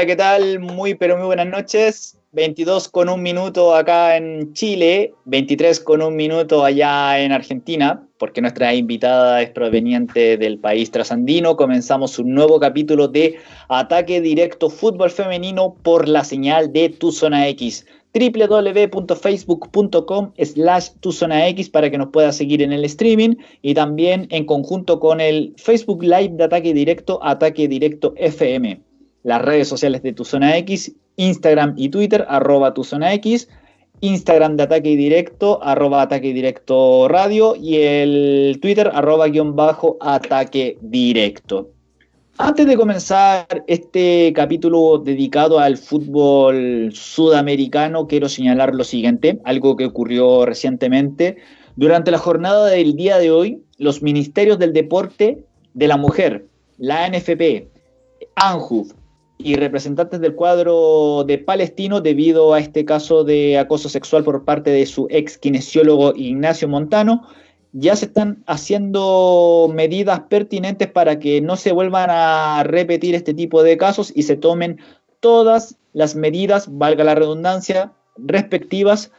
Hola, ¿qué tal? Muy, pero muy buenas noches. 22 con un minuto acá en Chile, 23 con un minuto allá en Argentina, porque nuestra invitada es proveniente del país trasandino. Comenzamos un nuevo capítulo de Ataque Directo Fútbol Femenino por la señal de Tu Zona X www.facebook.com slash tu zona X para que nos pueda seguir en el streaming y también en conjunto con el Facebook Live de Ataque Directo, Ataque Directo FM. Las redes sociales de tu zona X, Instagram y Twitter, arroba tu zona X, Instagram de Ataque Directo, arroba Ataque Directo Radio y el Twitter, arroba guion bajo Ataque Directo. Antes de comenzar este capítulo dedicado al fútbol sudamericano, quiero señalar lo siguiente, algo que ocurrió recientemente. Durante la jornada del día de hoy, los ministerios del deporte de la mujer, la NFP, ANJUF y representantes del cuadro de Palestino debido a este caso de acoso sexual por parte de su ex kinesiólogo Ignacio Montano, ya se están haciendo medidas pertinentes para que no se vuelvan a repetir este tipo de casos y se tomen todas las medidas, valga la redundancia, respectivas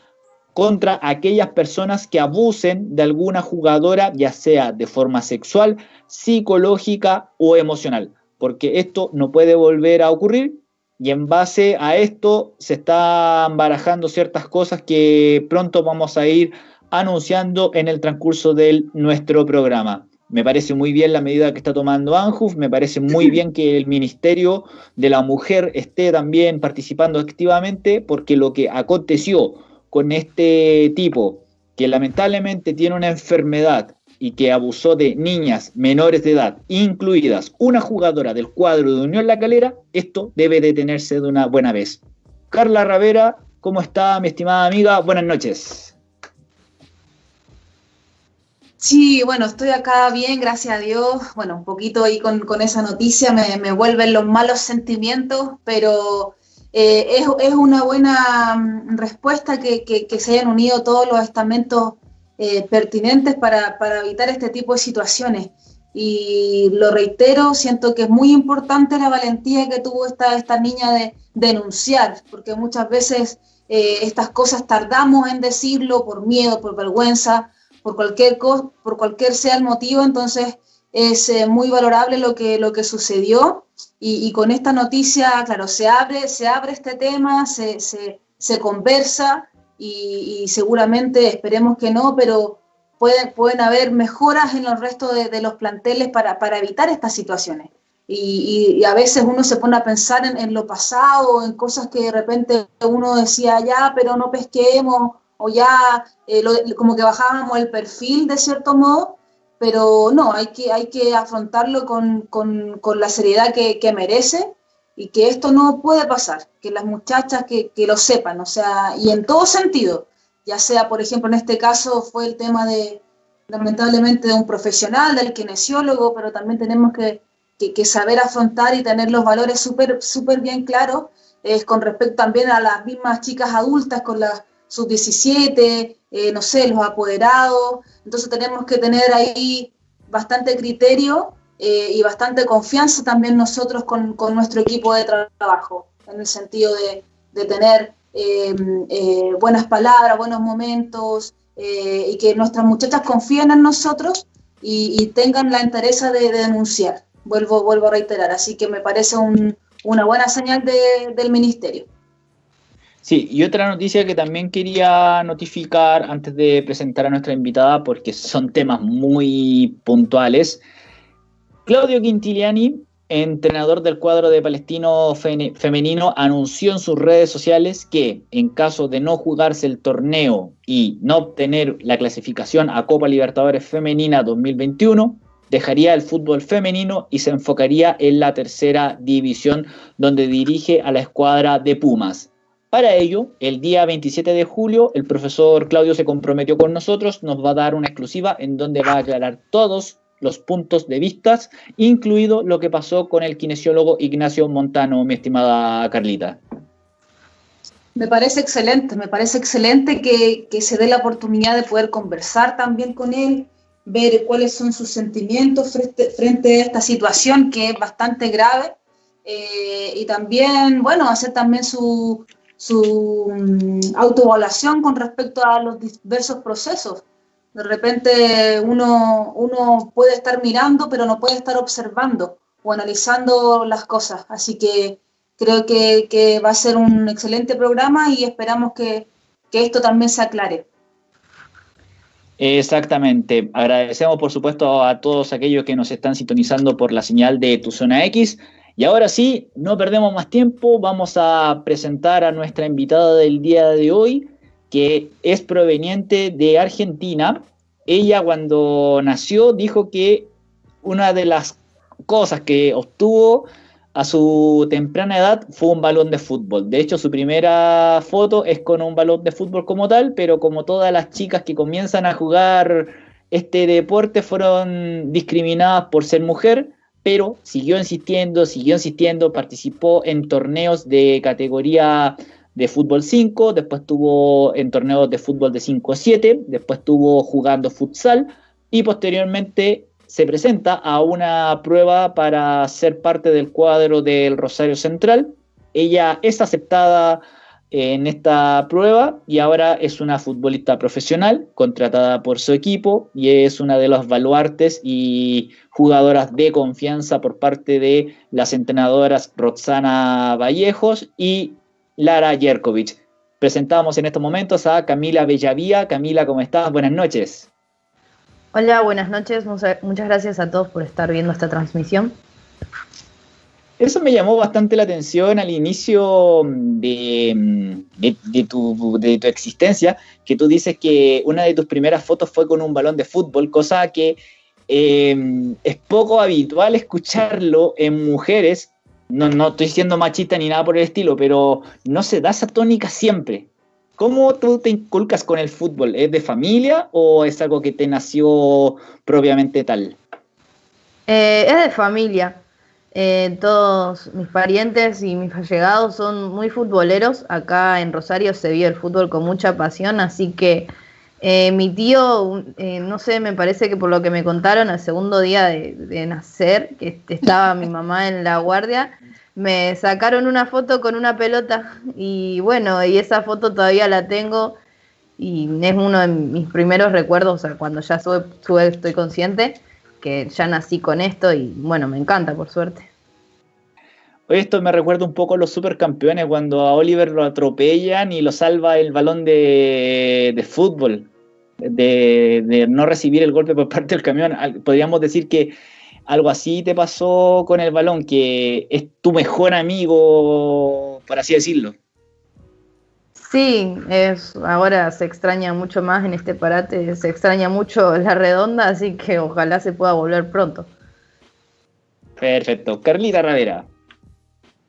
contra aquellas personas que abusen de alguna jugadora, ya sea de forma sexual, psicológica o emocional, porque esto no puede volver a ocurrir y en base a esto se están barajando ciertas cosas que pronto vamos a ir anunciando en el transcurso de nuestro programa. Me parece muy bien la medida que está tomando ANJUF, me parece muy bien que el Ministerio de la Mujer esté también participando activamente, porque lo que aconteció con este tipo, que lamentablemente tiene una enfermedad y que abusó de niñas menores de edad, incluidas una jugadora del cuadro de Unión La Calera, esto debe detenerse de una buena vez. Carla Ravera, ¿cómo está mi estimada amiga? Buenas noches. Sí, bueno, estoy acá bien, gracias a Dios. Bueno, un poquito ahí con, esa noticia me, vuelven los malos sentimientos, pero eh, es, una buena mm, respuesta que, se hayan unido todos los estamentos eh, pertinentes para, evitar este tipo de situaciones. Y lo reitero, siento que es muy importante la valentía que tuvo esta, esta niña de denunciar, porque muchas veces eh, estas cosas tardamos en decirlo por miedo, por vergüenza por cualquier, por cualquier sea el motivo, entonces es eh, muy valorable lo que, lo que sucedió y, con esta noticia, claro, se abre, se abre este tema, se, se, conversa y, seguramente esperemos que no, pero pueden, pueden haber mejoras en los restos de, los planteles para, para, evitar estas situaciones. Y, a veces uno se pone a pensar en, lo pasado, en cosas que de repente uno decía, ya, pero no pesquemos, o ya eh, como que bajábamos el perfil de cierto modo, pero no, hay que, hay que afrontarlo con, con, con la seriedad que, que, merece y que esto no puede pasar, que las muchachas que, lo sepan, o sea, y en todo sentido, ya sea, por ejemplo, en este caso fue el tema de, lamentablemente, de un profesional, del kinesiólogo, pero también tenemos que, que saber afrontar y tener los valores súper súper bien claros es con respecto también a las mismas chicas adultas, con las sub-17, eh, no sé, los apoderados. Entonces tenemos que tener ahí bastante criterio eh, y bastante confianza también nosotros con, nuestro equipo de trabajo, en el sentido de, tener em, eh, buenas palabras, buenos momentos y que nuestras muchachas confíen en nosotros y, tengan la interés de, denunciar. Vuelvo, vuelvo a reiterar, así que me parece una buena señal del ministerio. Sí, y otra noticia que también quería notificar antes de presentar a nuestra invitada, porque son temas muy puntuales. Claudio Quintiliani, entrenador del cuadro de Palestino femenino, anunció en sus redes sociales que en caso de no jugarse el torneo y no obtener la clasificación a Copa Libertadores Femenina 2021, dejaría el fútbol femenino y se enfocaría en la tercera división, donde dirige a la escuadra de Pumas. Para ello, el día 27 de julio, el profesor Claudio se comprometió con nosotros, nos va a dar una exclusiva en donde va a aclarar todos los puntos de vista, incluido lo que pasó con el kinesiólogo Ignacio Montano, mi estimada Carlita. Me parece excelente, me parece excelente que, se dé la oportunidad de poder conversar también con él, ver cuáles son sus sentimientos frente, frente a esta situación que es bastante grave eh, y también, bueno, hacer también su, su mm, autoevaluación con respecto a los diversos procesos. De repente uno, uno puede estar mirando, pero no puede estar observando o analizando las cosas. Así que creo que, que va a ser un excelente programa y esperamos que, que esto también se aclare. Exactamente. Agradecemos, por supuesto, a todos aquellos que nos están sintonizando por la señal de Tu Zona X. Y ahora sí, no perdemos más tiempo, vamos a presentar a nuestra invitada del día de hoy, que es proveniente de Argentina. Ella cuando nació dijo que una de las cosas que obtuvo a su temprana edad fue un balón de fútbol. De hecho, su primera foto es con un balón de fútbol como tal, pero como todas las chicas que comienzan a jugar este deporte fueron discriminadas por ser mujer, pero siguió insistiendo, siguió insistiendo, participó en torneos de categoría de fútbol 5, después estuvo en torneos de fútbol de 5-7, después estuvo jugando futsal y posteriormente se presenta a una prueba para ser parte del cuadro del Rosario Central. Ella es aceptada en esta prueba y ahora es una futbolista profesional contratada por su equipo y es una de los baluartes y jugadoras de confianza por parte de las entrenadoras Roxana Vallejos y Lara Yerkovich. Presentamos en estos momentos a Camila Bellavía. Camila, ¿cómo estás? Buenas noches. Hola, buenas noches. Muchas gracias a todos por estar viendo esta transmisión. Eso me llamó bastante la atención al inicio de, tu, existencia, que tú dices que una de tus primeras fotos fue con un balón de fútbol, cosa que eh, es poco habitual escucharlo en mujeres. No, no estoy siendo machista ni nada por el estilo, pero no se da esa tónica siempre. ¿Cómo tú te inculcas con el fútbol? ¿Es de familia o es algo que te nació propiamente tal? Eh, es de familia. Eh, todos mis parientes y mis allegados son muy futboleros. Acá en Rosario se vive el fútbol con mucha pasión, así que eh, mi tío, eh, no sé, me parece que por lo que me contaron, al segundo día de, nacer, que estaba mi mamá en la guardia, me sacaron una foto con una pelota y bueno, y esa foto todavía la tengo y es uno de mis primeros recuerdos, o sea, cuando ya sube, estoy consciente que ya nací con esto y bueno, me encanta por suerte. Esto me recuerda un poco a los supercampeones cuando a Oliver lo atropellan y lo salva el balón de, fútbol, de, de, no recibir el golpe por parte del camión. Podríamos decir que algo así te pasó con el balón, que es tu mejor amigo, por así decirlo. Sí, es, ahora se extraña mucho más en este parate, se extraña mucho la redonda, así que ojalá se pueda volver pronto. Perfecto. Carlita Ravera.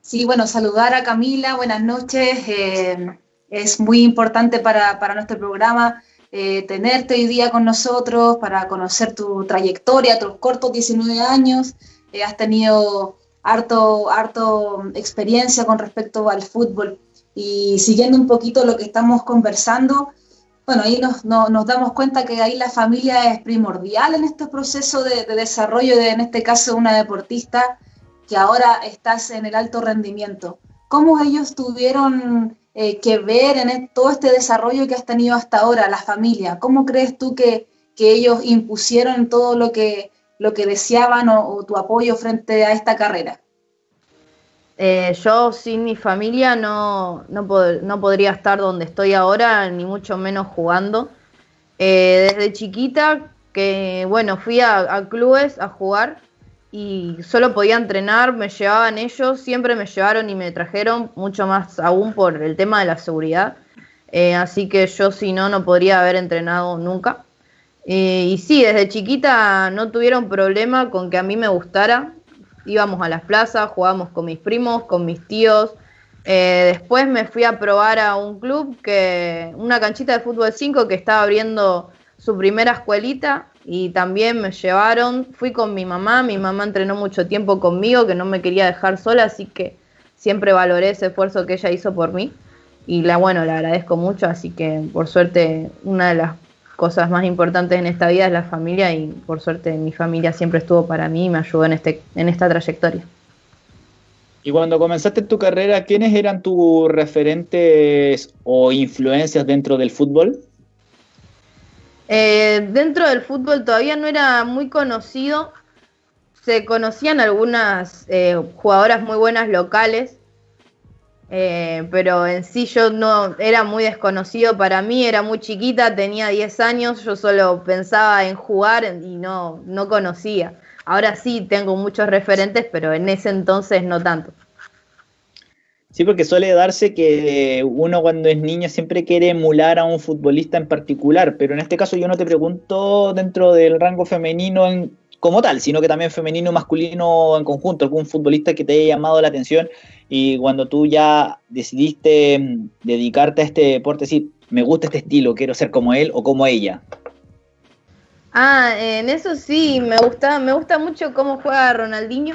Sí, bueno, saludar a Camila, buenas noches. Eh, es muy importante para, para nuestro programa eh, tenerte hoy día con nosotros para conocer tu trayectoria, tus cortos 19 años. Eh, has tenido harto, harto experiencia con respecto al fútbol. Y siguiendo un poquito lo que estamos conversando, bueno, ahí nos, nos damos cuenta que ahí la familia es primordial en este proceso de, desarrollo de, en este caso, una deportista que ahora estás en el alto rendimiento. ¿Cómo ellos tuvieron eh, que ver en todo este desarrollo que has tenido hasta ahora, la familia? ¿Cómo crees tú que, que ellos impusieron todo lo que, lo que deseaban o tu apoyo frente a esta carrera? Eh, yo sin mi familia no, no, podría estar donde estoy ahora, ni mucho menos jugando. Eh, desde chiquita, que bueno, fui a, clubes a jugar y solo podía entrenar, me llevaban ellos, siempre me llevaron y me trajeron, mucho más aún por el tema de la seguridad. Eh, así que yo si no, no podría haber entrenado nunca. y sí, desde chiquita no tuvieron problema con que a mí me gustara íbamos a las plazas, jugábamos con mis primos, con mis tíos. Eh, después me fui a probar a un club, que una canchita de fútbol 5 que estaba abriendo su primera escuelita y también me llevaron. Fui con mi mamá, mi mamá entrenó mucho tiempo conmigo, que no me quería dejar sola, así que siempre valoré ese esfuerzo que ella hizo por mí. Y la bueno, le agradezco mucho, así que por suerte una de las cosas más importantes en esta vida es la familia y por suerte mi familia siempre estuvo para mí y me ayudó en, este, en esta trayectoria. Y cuando comenzaste tu carrera, ¿quiénes eran tus referentes o influencias dentro del fútbol? Eh, dentro del fútbol todavía no era muy conocido. Se conocían algunas eh, jugadoras muy buenas locales, eh, pero en sí yo no era muy desconocido para mí, era muy chiquita, tenía 10 años, yo solo pensaba en jugar y no, no conocía. Ahora sí tengo muchos referentes, pero en ese entonces no tanto. Sí, porque suele darse que uno cuando es niño siempre quiere emular a un futbolista en particular, pero en este caso yo no te pregunto dentro del rango femenino en, como tal, sino que también femenino masculino en conjunto, algún futbolista que te haya llamado la atención y cuando tú ya decidiste mm, dedicarte a este deporte, decir, me gusta este estilo, quiero ser como él o como ella. Ah, en eso sí, me gusta, me gusta mucho cómo juega Ronaldinho.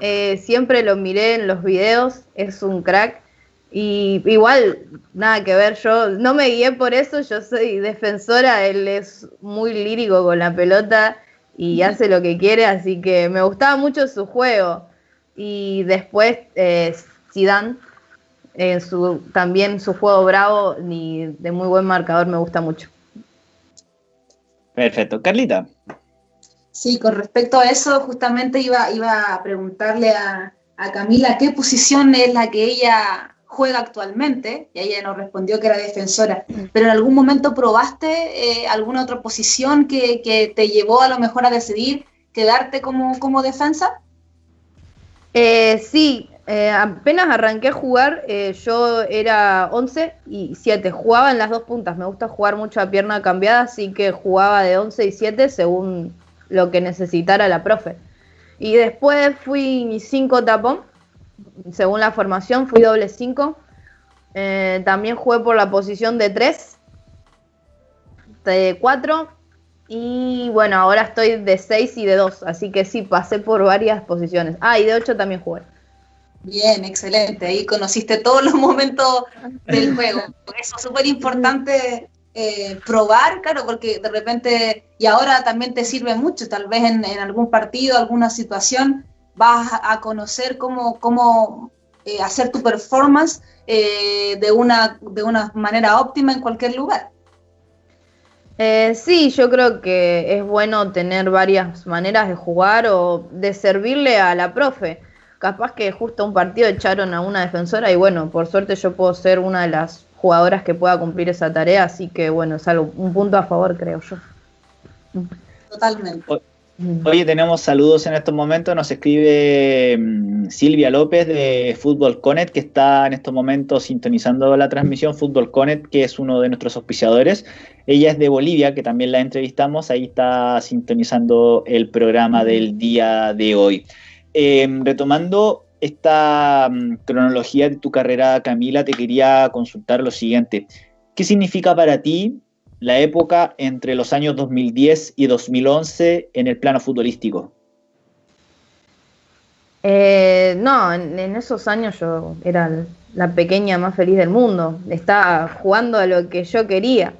Eh, siempre lo miré en los videos, es un crack. Y igual, nada que ver, yo no me guié por eso, yo soy defensora, él es muy lírico con la pelota y hace lo que quiere, así que me gustaba mucho su juego. Y después eh, Zidane, en su, también su juego bravo y de muy buen marcador me gusta mucho. Perfecto. Carlita. Sí, con respecto a eso, justamente iba, iba a preguntarle a, Camila qué posición es la que ella juega actualmente, y ella nos respondió que era defensora, pero en algún momento probaste eh, alguna otra posición que, te llevó a lo mejor a decidir quedarte como, como defensa? Eh, sí, eh, apenas arranqué a jugar, eh, yo era 11 y 7. Jugaba en las dos puntas. Me gusta jugar mucho a pierna cambiada, así que jugaba de 11 y 7 según lo que necesitara la profe. Y después fui 5 tapón. Según la formación, fui doble 5. Eh, también jugué por la posición de 3, de 4. Y bueno, ahora estoy de 6 y de 2. Así que sí, pasé por varias posiciones. Ah, y de 8 también jugué. Bien, excelente. Ahí conociste todos los momentos del juego. Eso es súper importante eh, probar, claro, porque de repente, y ahora también te sirve mucho, tal vez en, algún partido, alguna situación, vas a conocer cómo, eh, hacer tu performance eh, de, una, de una manera óptima en cualquier lugar. sí, yo creo que es bueno tener varias maneras de jugar o de servirle a la profe capaz que justo un partido echaron a una defensora y bueno, por suerte yo puedo ser una de las jugadoras que pueda cumplir esa tarea, así que bueno, es algo, un punto a favor, creo yo. Totalmente. Oye, tenemos saludos en estos momentos. Nos escribe mm, Silvia López de Fútbol Conet, que está en estos momentos sintonizando la transmisión. Fútbol Conet, que es uno de nuestros auspiciadores. Ella es de Bolivia, que también la entrevistamos. Ahí está sintonizando el programa del día de hoy. Em, retomando esta mm, cronología de tu carrera, Camila, te quería consultar lo siguiente. ¿Qué significa para ti la época entre los años 2010 y 2011 en el plano futbolístico? Eh, no, en, esos años yo era la pequeña más feliz del mundo. Estaba jugando a lo que yo quería.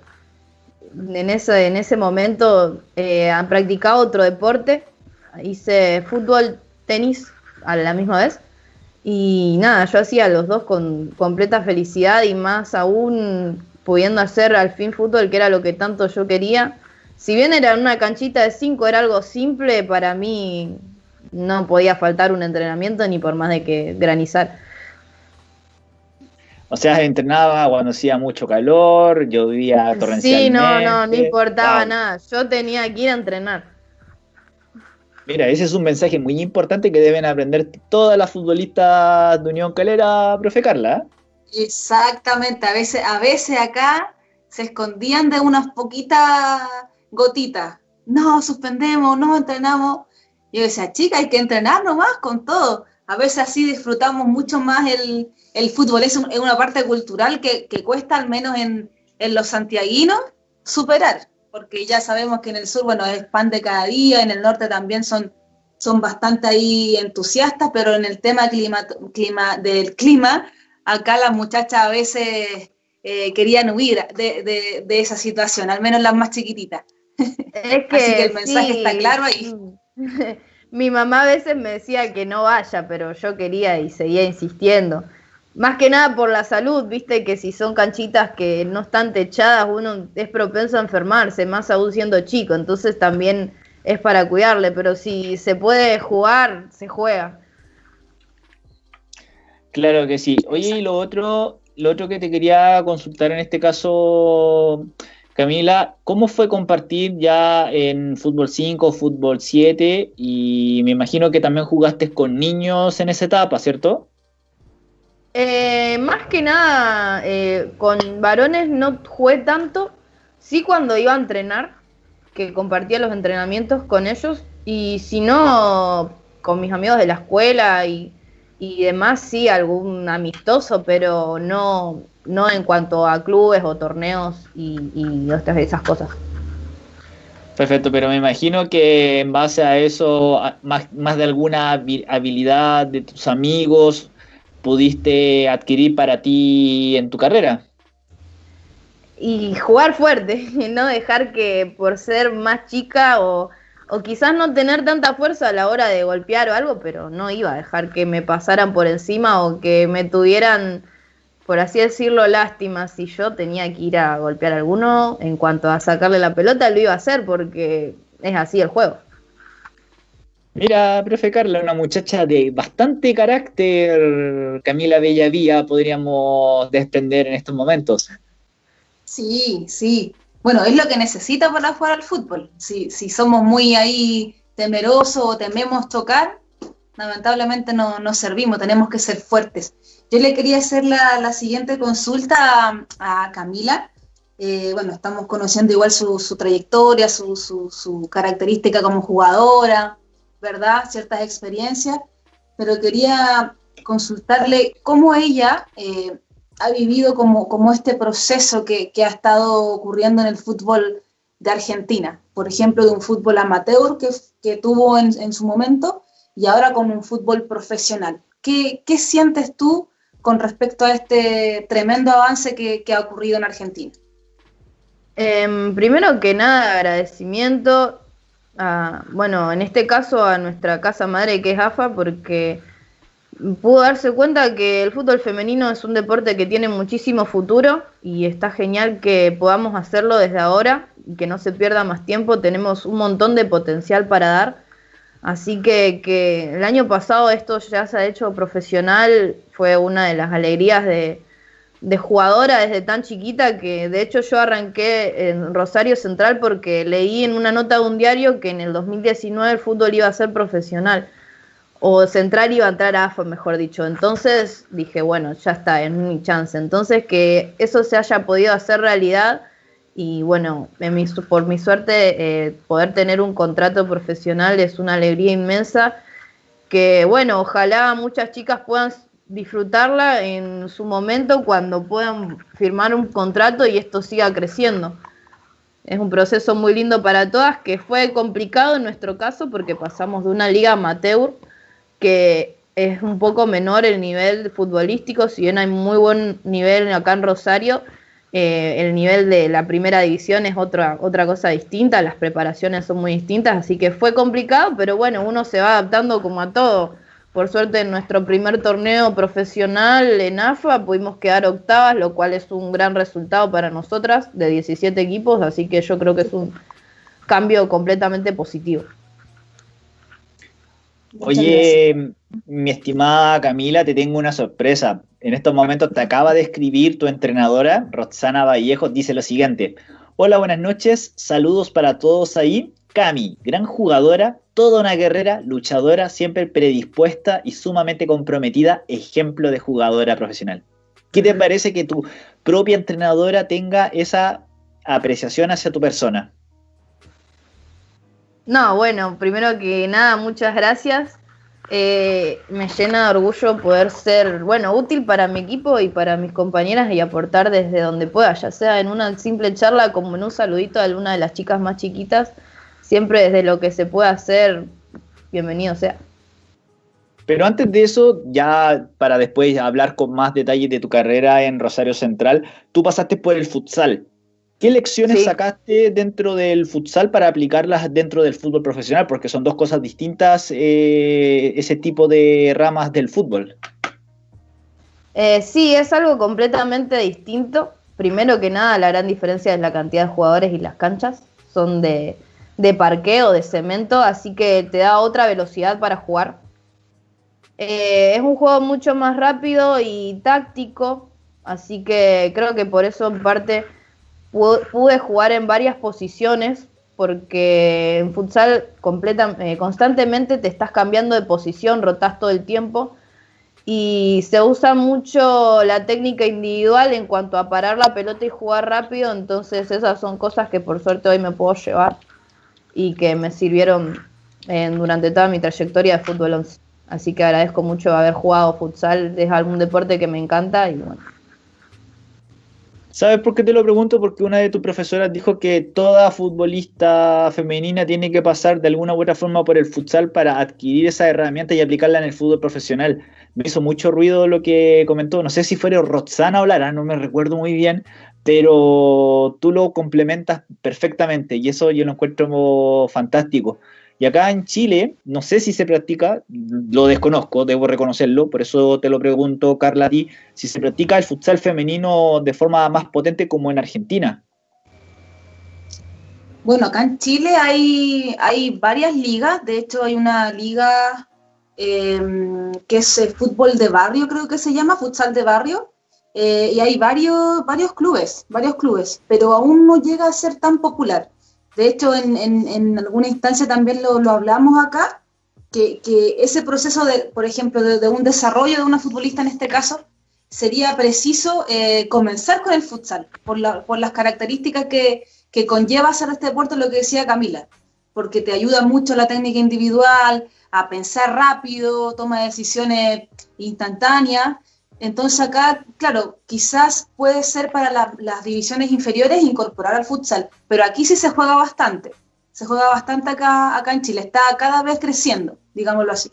En ese, en ese momento eh, practicado otro deporte. Hice fútbol tenis a la misma vez. Y nada, yo hacía los dos con completa felicidad y más aún pudiendo hacer al fin fútbol, que era lo que tanto yo quería. Si bien era una canchita de cinco, era algo simple, para mí no podía faltar un entrenamiento ni por más de que granizar. O sea, entrenaba cuando hacía mucho calor, llovía torrencialmente. Sí, no, no, no importaba nada. Yo tenía que ir a entrenar. Mira, ese es un mensaje muy importante que deben aprender todas las futbolistas de Unión Calera, profe Carla. Exactamente, a veces, a veces acá se escondían de unas poquitas gotitas. No, suspendemos, no entrenamos. Y yo decía, chica, hay que entrenar nomás con todo. A veces así disfrutamos mucho más el, fútbol. Es, una parte cultural que, cuesta, al menos en, en los santiaguinos, superar porque ya sabemos que en el sur, bueno, es pan de cada día, en el norte también son, son bastante ahí entusiastas, pero en el tema clima, clima, del clima, acá las muchachas a veces eh, querían huir de, esa situación, al menos las más chiquititas. Es que, Así que el mensaje está claro ahí. mi mamá a veces me decía que no vaya, pero yo quería y seguía insistiendo. Más que nada por la salud, viste que si son canchitas que no están techadas, uno es propenso a enfermarse, más aún siendo chico, entonces también es para cuidarle, pero si se puede jugar, se juega. Claro que sí. Oye, y lo otro, lo otro que te quería consultar en este caso, Camila, ¿cómo fue compartir ya en Fútbol 5, Fútbol 7? Y me imagino que también jugaste con niños en esa etapa, ¿cierto? Eh, más que nada, eh, con varones no jugué tanto, sí cuando iba a entrenar, que compartía los entrenamientos con ellos, y si no, con mis amigos de la escuela y, y demás, sí, algún amistoso, pero no, no en cuanto a clubes o torneos y, y otras de esas cosas. Perfecto, pero me imagino que en base a eso, más, más de alguna habilidad de tus amigos, pudiste adquirir para ti en tu carrera. Y jugar fuerte, no dejar que por ser más chica o, o quizás no tener tanta fuerza a la hora de golpear o algo, pero no iba a dejar que me pasaran por encima o que me tuvieran por así decirlo, lástima. Si yo tenía que ir a golpear a alguno, en cuanto a sacarle la pelota, lo iba a hacer porque es así el juego. Mira, profe Carla, una muchacha de bastante carácter, Camila Bellavía, podríamos desprender en estos momentos. Sí, sí. Bueno, es lo que necesita para jugar al fútbol. Si, si somos muy ahí temerosos o tememos tocar, lamentablemente no, no servimos, tenemos que ser fuertes. Yo le quería hacer la, siguiente consulta a, Camila. Eh, bueno, estamos conociendo igual su, trayectoria, su, característica como jugadora, ¿verdad? Ciertas experiencias, pero quería consultarle cómo ella eh, ha vivido como, este proceso que, ha estado ocurriendo en el fútbol de Argentina, por ejemplo, de un fútbol amateur que, tuvo en, su momento y ahora con un fútbol profesional. ¿Qué, qué sientes tú con respecto a este tremendo avance que, ha ocurrido en Argentina? Em, primero que nada, agradecimiento, a, bueno, en este caso a nuestra casa madre que es AFA, porque pudo darse cuenta que el fútbol femenino es un deporte que tiene muchísimo futuro y está genial que podamos hacerlo desde ahora y que no se pierda más tiempo. Tenemos un montón de potencial para dar Así que, que el año pasado esto ya se ha hecho profesional, fue una de las alegrías de, jugadora desde tan chiquita que de hecho yo arranqué en Rosario Central porque leí en una nota de un diario que en el 2019 el fútbol iba a ser profesional o Central iba a entrar a AFA, mejor dicho. Entonces dije, bueno, ya está, es mi chance. Entonces que eso se haya podido hacer realidad y bueno, por mi suerte eh, poder tener un contrato profesional es una alegría inmensa que bueno, ojalá muchas chicas puedan disfrutarla en su momento cuando puedan firmar un contrato y esto siga creciendo. Es un proceso muy lindo para todas que fue complicado en nuestro caso porque pasamos de una liga amateur que es un poco menor el nivel futbolístico, si bien hay muy buen nivel acá en Rosario, eh, el nivel de la primera división es otra, otra cosa distinta, las preparaciones son muy distintas, así que fue complicado, pero bueno, uno se va adaptando como a todo. Por suerte en nuestro primer torneo profesional en AFA pudimos quedar octavas, lo cual es un gran resultado para nosotras de 17 equipos, así que yo creo que es un cambio completamente positivo. Oye, mi estimada Camila, te tengo una sorpresa. En estos momentos te acaba de escribir tu entrenadora, Roxana Vallejo, dice lo siguiente. Hola, buenas noches, saludos para todos ahí. Cami, gran jugadora, toda una guerrera, luchadora, siempre predispuesta y sumamente comprometida, ejemplo de jugadora profesional. ¿Qué te parece que tu propia entrenadora tenga esa apreciación hacia tu persona? No, bueno, primero que nada, muchas gracias. Eh, me llena de orgullo poder ser, bueno, útil para mi equipo y para mis compañeras y aportar desde donde pueda, ya sea en una simple charla como en un saludito a alguna de las chicas más chiquitas, siempre desde lo que se pueda hacer, bienvenido sea. Pero antes de eso, ya para después hablar con más detalles de tu carrera en Rosario Central, tú pasaste por el futsal. ¿Qué lecciones sacaste dentro del futsal para aplicarlas dentro del fútbol profesional? Porque son dos cosas distintas eh, ese tipo de ramas del fútbol. Eh, sí, es algo completamente distinto. Primero que nada, la gran diferencia es la cantidad de jugadores y las canchas. Son de, de parqueo, de cemento, así que te da otra velocidad para jugar. Eh, es un juego mucho más rápido y táctico, así que creo que por eso en parte pude jugar en varias posiciones, porque en futsal eh, constantemente te estás cambiando de posición, rotas todo el tiempo y se usa mucho la técnica individual en cuanto a parar la pelota y jugar rápido, entonces esas son cosas que por suerte hoy me puedo llevar y que me sirvieron durante toda mi trayectoria de fútbol 11. Así que agradezco mucho haber jugado futsal, es algún deporte que me encanta y bueno. ¿Sabes por qué te lo pregunto? Porque una de tus profesoras dijo que toda futbolista femenina tiene que pasar de alguna u otra forma por el futsal para adquirir esa herramienta y aplicarla en el fútbol profesional. Me hizo mucho ruido lo que comentó. No sé si fuera Roxana o Lara, no me recuerdo muy bien, pero tú lo complementas perfectamente y eso yo lo encuentro fantástico. Y acá en Chile, no sé si se practica, lo desconozco, debo reconocerlo, por eso te lo pregunto, Carla, a ti, si se practica el futsal femenino de forma más potente como en Argentina. Bueno, acá en Chile hay, varias ligas, de hecho hay una liga em, que es el fútbol de barrio, creo que se llama, futsal de barrio, eh, y hay varios, varios clubes, varios clubes, pero aún no llega a ser tan popular. De hecho, en, en, alguna instancia también lo, lo hablamos acá, que, que, ese proceso, de, por ejemplo, de, un desarrollo de una futbolista en este caso, sería preciso eh, comenzar con el futsal, por, la, por las características que, que, conlleva hacer este deporte, lo que decía Camila, porque te ayuda mucho la técnica individual, a pensar rápido, toma decisiones instantáneas, entonces acá, claro, quizás puede ser para las divisiones inferiores incorporar al futsal, pero aquí sí se juega bastante. Se juega bastante acá, acá en Chile. Está cada vez creciendo, digámoslo así.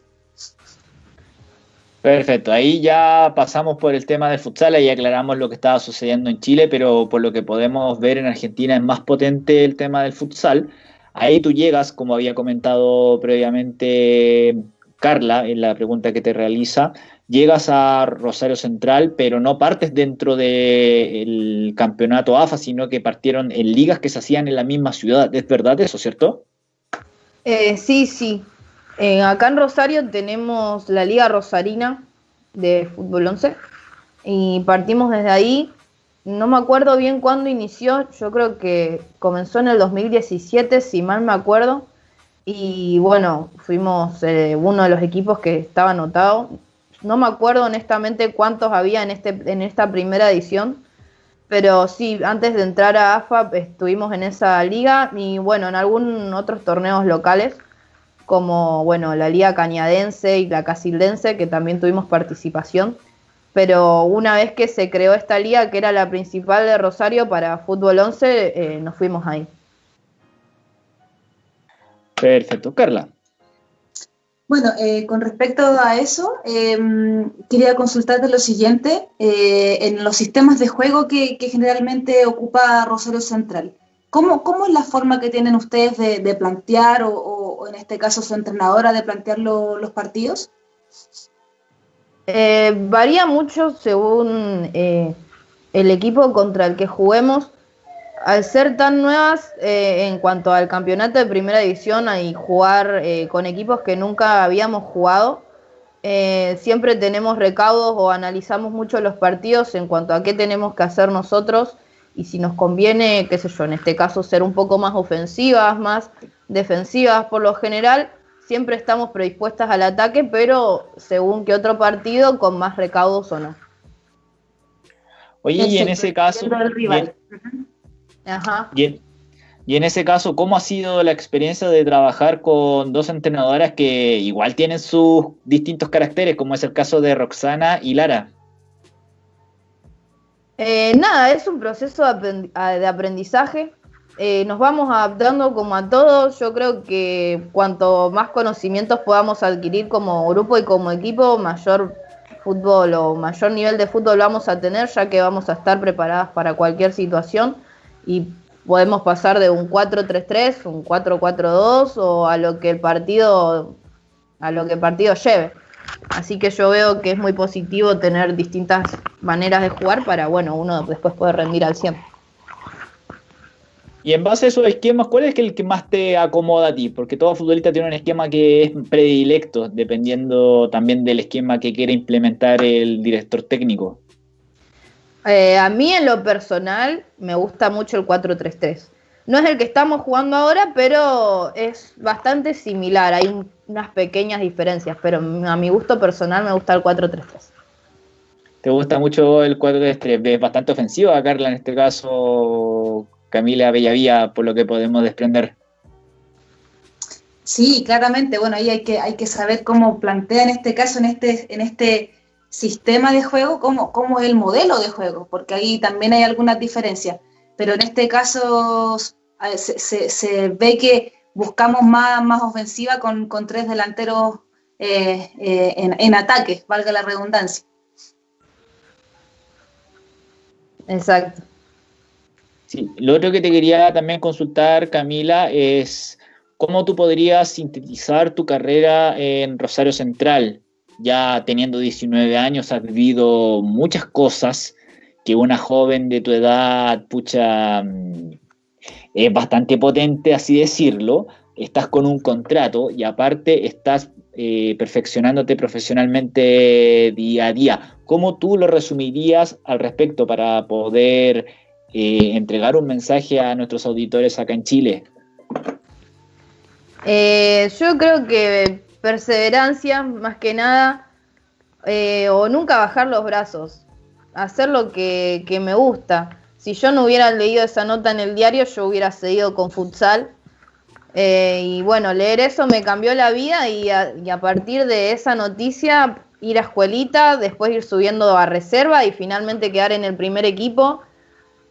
Perfecto, ahí ya pasamos por el tema del futsal y aclaramos lo que estaba sucediendo en Chile, pero por lo que podemos ver en Argentina es más potente el tema del futsal. Ahí tú llegas, como había comentado previamente Carla en la pregunta que te realiza, llegas a Rosario Central, pero no partes dentro del campeonato AFA, sino que partieron en ligas que se hacían en la misma ciudad. ¿Es verdad eso, cierto? Eh, sí, sí. Acá en Rosario tenemos la Liga Rosarina de Fútbol 11 y partimos desde ahí. No me acuerdo bien cuándo inició, yo creo que comenzó en el 2017, si mal me acuerdo. Y bueno, fuimos eh, uno de los equipos que estaba anotado no me acuerdo honestamente cuántos había en, este, en esta primera edición, pero sí, antes de entrar a AFA estuvimos en esa liga y bueno, en algunos otros torneos locales, como bueno, la Liga Cañadense y la Casildense, que también tuvimos participación. Pero una vez que se creó esta liga, que era la principal de Rosario para Fútbol 11, eh, nos fuimos ahí. Perfecto. Carla. Bueno, eh, con respecto a eso, em, quería consultarte lo siguiente. Eh, en los sistemas de juego que, generalmente ocupa Rosario Central, ¿cómo, ¿cómo, es la forma que tienen ustedes de, plantear, o, en este caso su entrenadora, de plantear los partidos? Eh, varía mucho según el equipo contra el que juguemos al ser tan nuevas eh, en cuanto al campeonato de primera división y jugar eh, con equipos que nunca habíamos jugado, eh, siempre tenemos recaudos o analizamos mucho los partidos en cuanto a qué tenemos que hacer nosotros y si nos conviene, qué sé yo, en este caso ser un poco más ofensivas, más defensivas por lo general. Siempre estamos predispuestas al ataque, pero según qué otro partido, con más recaudos o no. Oye, y en ese caso... Y, en, ese caso, ¿cómo ha sido la experiencia de trabajar con dos entrenadoras que igual tienen sus distintos caracteres, como es el caso de Roxana y Lara? Eh, nada, es un proceso de aprendizaje. Eh, nos vamos adaptando como a todos. Yo creo que cuanto más conocimientos podamos adquirir como grupo y como equipo, mayor fútbol o mayor nivel de fútbol vamos a tener, ya que vamos a estar preparadas para cualquier situación y podemos pasar de un 4-3-3, un 4-4-2 o a lo que el partido a lo que el partido lleve. Así que yo veo que es muy positivo tener distintas maneras de jugar para, bueno, uno después puede rendir al 100. Y en base a esos esquemas, ¿cuál es el que más te acomoda a ti? Porque todo futbolista tiene un esquema que es predilecto, dependiendo también del esquema que quiere implementar el director técnico. Eh, a mí en lo personal me gusta mucho el 4-3-3. No es el que estamos jugando ahora, pero es bastante similar. Hay unas pequeñas diferencias, pero a mi gusto personal me gusta el 4-3-3. ¿Te gusta mucho el 4-3-3? Es bastante ofensivo Carla en este caso, Camila Bellavía, por lo que podemos desprender. Sí, claramente. Bueno, ahí hay que, hay que saber cómo plantea en este caso, en este, en este sistema de juego, cómo, cómo es el modelo de juego, porque ahí también hay algunas diferencias. Pero en este caso se, ve que buscamos más, más ofensiva con, tres delanteros eh, eh, en, en ataque, valga la redundancia. Exacto. Sí, lo otro que te quería también consultar, Camila, es cómo tú podrías sintetizar tu carrera en Rosario Central. Ya teniendo 19 años, has vivido muchas cosas que una joven de tu edad, pucha, mm, es bastante potente, así decirlo. Estás con un contrato y aparte estás eh, perfeccionándote profesionalmente día a día. ¿Cómo tú lo resumirías al respecto para poder eh, entregar un mensaje a nuestros auditores acá en Chile? Eh, yo creo que perseverancia, más que nada, eh, o nunca bajar los brazos, hacer lo que, me gusta. Si yo no hubiera leído esa nota en el diario, yo hubiera seguido con futsal. y bueno, leer eso me cambió la vida y a, y a partir de esa noticia ir a escuelita, después ir subiendo a reserva y finalmente quedar en el primer equipo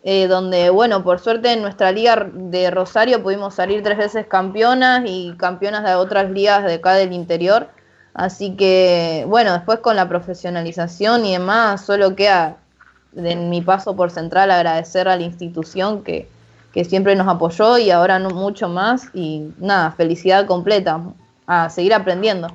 eh, donde, bueno, por suerte en nuestra liga de Rosario pudimos salir tres veces campeonas y campeonas de otras ligas de acá del interior. Así que, bueno, después con la profesionalización y demás, solo queda en mi paso por Central agradecer a la institución que, que siempre nos apoyó y ahora no mucho más. Y nada, felicidad completa, a seguir aprendiendo.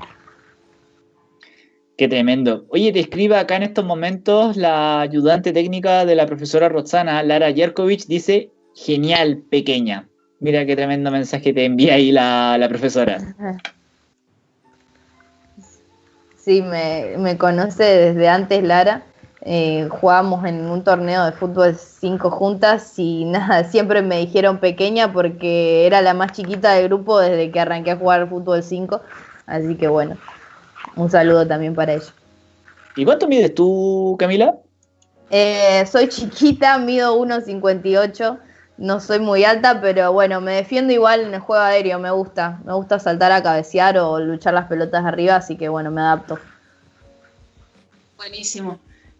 Qué tremendo. Oye, te escribe acá en estos momentos la ayudante técnica de la profesora Roxana, Lara Yerkovich, dice, genial, pequeña. Mira qué tremendo mensaje te envía ahí la, profesora. Sí, me, conoce desde antes Lara. Eh, jugábamos en un torneo de fútbol cinco juntas y nada, siempre me dijeron pequeña porque era la más chiquita del grupo desde que arranqué a jugar fútbol 5. Así que bueno, un saludo también para ellos. ¿Y cuánto mides tú, Camila? Eh, soy chiquita, mido 1,58. No soy muy alta, pero bueno, me defiendo igual en el juego aéreo, me gusta. Me gusta saltar a cabecear o luchar las pelotas arriba, así que bueno, me adapto. Buenísimo.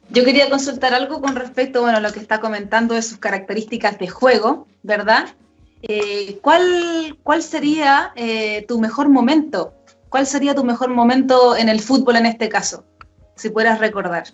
Yo quería consultar algo con respecto bueno, a lo que está comentando de sus características de juego, ¿verdad? Eh, ¿cuál, ¿Cuál sería eh, tu mejor momento ¿Cuál sería tu mejor momento en el fútbol en este caso? Si pudieras recordar.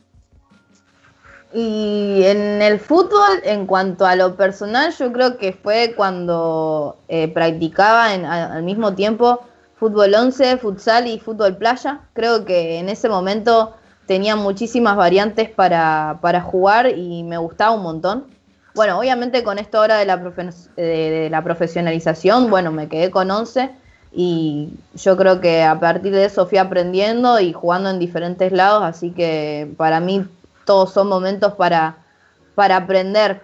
Y en el fútbol, en cuanto a lo personal, yo creo que fue cuando eh, practicaba al mismo tiempo fútbol 11, futsal y fútbol playa. Creo que en ese momento tenía muchísimas variantes para, para jugar y me gustaba un montón. Bueno, obviamente con esto ahora de la, de la profesionalización, bueno, me quedé con 11 y yo creo que a partir de eso fui aprendiendo y jugando en diferentes lados, así que para mí todos son momentos para, para aprender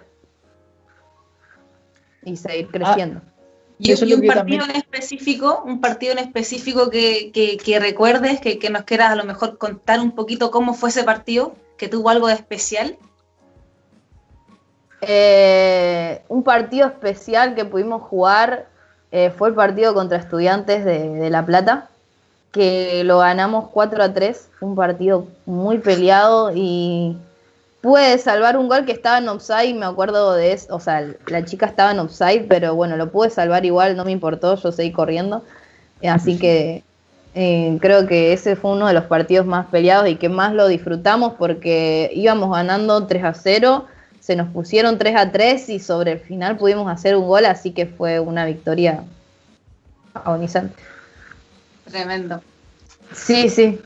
y seguir ah, creciendo. y, un partido en específico, un partido en específico que, que, recuerdes, que, que, nos quieras a lo mejor contar un poquito cómo fue ese partido, que tuvo algo de especial. Eh, un partido especial que pudimos jugar eh, fue el partido contra Estudiantes de, La Plata, que lo ganamos 4 a 3, un partido muy peleado y pude salvar un gol que estaba en offside, me acuerdo de eso, o sea, la chica estaba en offside, pero bueno, lo pude salvar igual, no me importó, yo seguí corriendo, así que eh, creo que ese fue uno de los partidos más peleados y que más lo disfrutamos porque íbamos ganando 3 a 0 se nos pusieron 3 a 3 y sobre el final pudimos hacer un gol, así que fue una victoria agonizante. Tremendo. Sí, sí.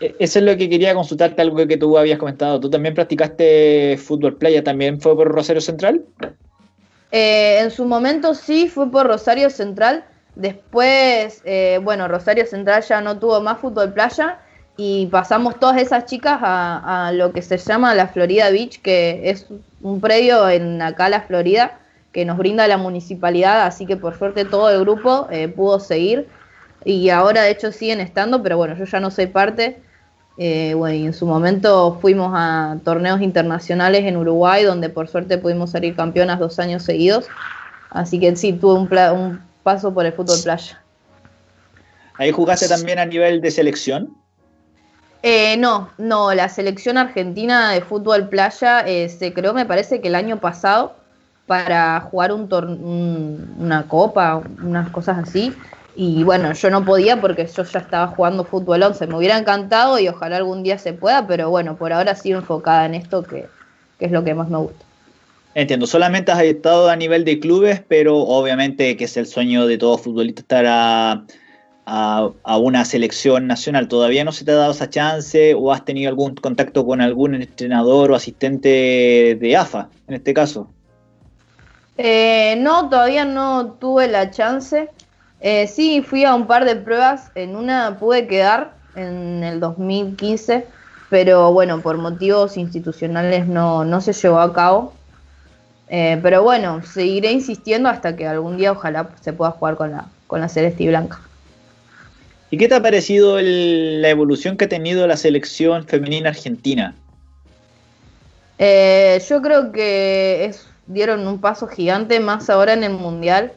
E, eso es lo que quería consultarte, algo que tú habías comentado. ¿Tú también practicaste fútbol playa? ¿También fue por Rosario Central? Eh, en su momento sí, fue por Rosario Central. Después, eh, bueno, Rosario Central ya no tuvo más fútbol playa y pasamos todas esas chicas a, lo que se llama la Florida Beach, que es un predio en acá la Florida que nos brinda la municipalidad, así que por suerte todo el grupo eh, pudo seguir y ahora de hecho siguen estando, pero bueno, yo ya no soy parte. Eh, bueno, y en su momento fuimos a torneos internacionales en Uruguay, donde por suerte pudimos salir campeonas dos años seguidos. Así que sí, tuve un, un paso por el fútbol playa. ¿Ahí jugaste también a nivel de selección? Eh, no, no, la selección argentina de fútbol playa eh, se creó, me parece que el año pasado, para jugar un, una copa, unas cosas así. Y bueno, yo no podía porque yo ya estaba jugando fútbol 11. Me hubiera encantado y ojalá algún día se pueda, pero bueno, por ahora sigo enfocada en esto que, que es lo que más me gusta. Entiendo, solamente has estado a nivel de clubes, pero obviamente que es el sueño de todo futbolista estar a a, una selección nacional. ¿Todavía no se te ha dado esa chance o has tenido algún contacto con algún entrenador o asistente de AFA en este caso? Eh, no, todavía no tuve la chance. Eh, sí, fui a un par de pruebas. En una pude quedar en el 2015, pero bueno, por motivos institucionales no, no se llevó a cabo. Eh, pero bueno, seguiré insistiendo hasta que algún día ojalá se pueda jugar con la, con la Celeste y Blanca. ¿Y qué te ha parecido la evolución que ha tenido la selección femenina argentina? Eh, yo creo que dieron un paso gigante más ahora en el Mundial.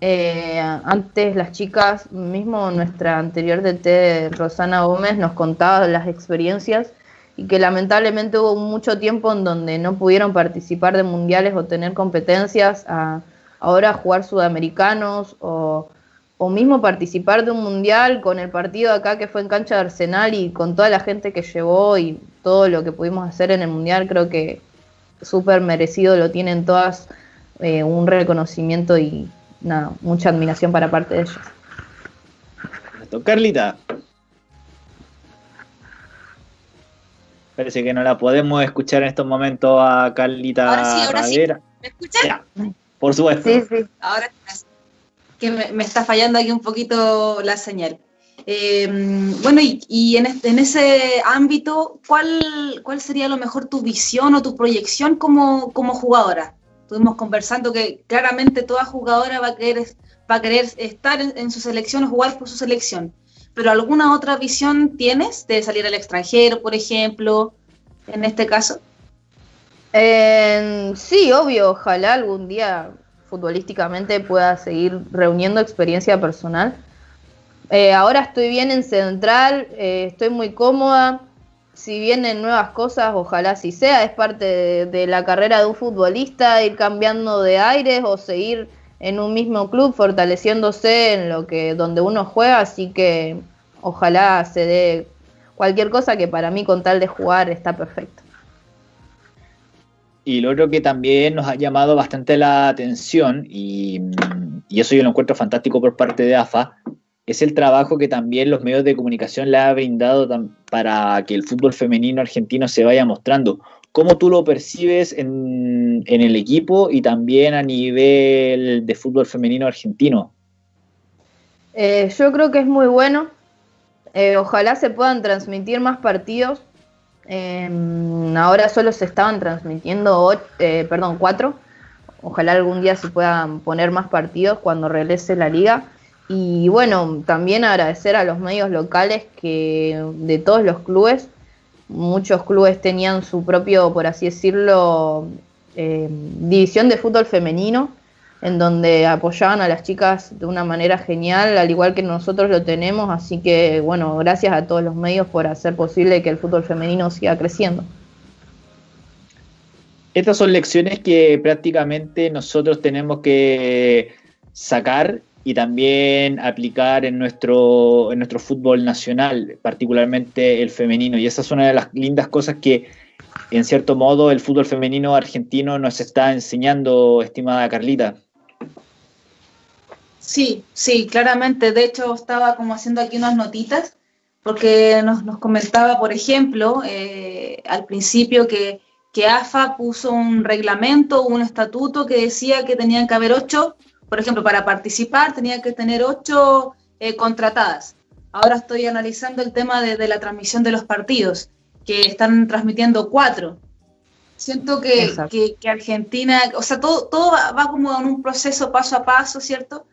Eh, antes las chicas, mismo nuestra anterior DT Rosana Gómez nos contaba las experiencias y que lamentablemente hubo mucho tiempo en donde no pudieron participar de mundiales o tener competencias, a ahora jugar sudamericanos o o mismo participar de un mundial con el partido acá que fue en cancha de Arsenal y con toda la gente que llevó y todo lo que pudimos hacer en el mundial, creo que súper merecido lo tienen todas, eh, un reconocimiento y nada, mucha admiración para parte de ellas. Carlita. Parece que no la podemos escuchar en estos momentos a Carlita. Ahora sí, ahora sí. ¿Me escuchan? por supuesto. Sí, sí. Ahora que me, está fallando aquí un poquito la señal. Eh, bueno, y, en, en, ese ámbito, ¿cuál, ¿cuál sería lo mejor tu visión o tu proyección como, como jugadora? Estuvimos conversando que claramente toda jugadora va a querer, va a querer estar en, su selección o jugar por su selección. ¿Pero alguna otra visión tienes de salir al extranjero, por ejemplo, en este caso? Eh, sí, obvio, ojalá algún día futbolísticamente pueda seguir reuniendo experiencia personal. Eh, ahora estoy bien en Central, eh, estoy muy cómoda. Si vienen nuevas cosas, ojalá si sea, es parte de, la carrera de un futbolista, ir cambiando de aires o seguir en un mismo club, fortaleciéndose en lo que donde uno juega, así que ojalá se dé cualquier cosa que para mí con tal de jugar está perfecto. Y lo otro que también nos ha llamado bastante la atención, y, eso yo lo encuentro fantástico por parte de AFA, es el trabajo que también los medios de comunicación le ha brindado para que el fútbol femenino argentino se vaya mostrando. ¿Cómo tú lo percibes en, el equipo y también a nivel de fútbol femenino argentino? Eh, yo creo que es muy bueno. Eh, ojalá se puedan transmitir más partidos Em, ahora solo se estaban transmitiendo, eh, perdón, cuatro. Ojalá algún día se puedan poner más partidos cuando regrese la liga. Y bueno, también agradecer a los medios locales que de todos los clubes, muchos clubes tenían su propio, por así decirlo, em, división de fútbol femenino en donde apoyaban a las chicas de una manera genial, al igual que nosotros lo tenemos, así que bueno, gracias a todos los medios por hacer posible que el fútbol femenino siga creciendo. Estas son lecciones que prácticamente nosotros tenemos que sacar y también aplicar en nuestro, en nuestro fútbol nacional, particularmente el femenino. Y esa es una de las lindas cosas que en cierto modo el fútbol femenino argentino nos está enseñando, estimada Carlita. Sí, sí, claramente. De hecho, estaba como haciendo aquí unas notitas, porque nos, comentaba, por ejemplo, eh, al principio que, que, AFA puso un reglamento, un estatuto que decía que tenían que haber ocho, por ejemplo, para participar tenían que tener ocho eh, contratadas. Ahora estoy analizando el tema de, la transmisión de los partidos, que están transmitiendo cuatro. Siento que, que, Argentina, o sea, todo, todo va como en un proceso paso a paso, ¿cierto?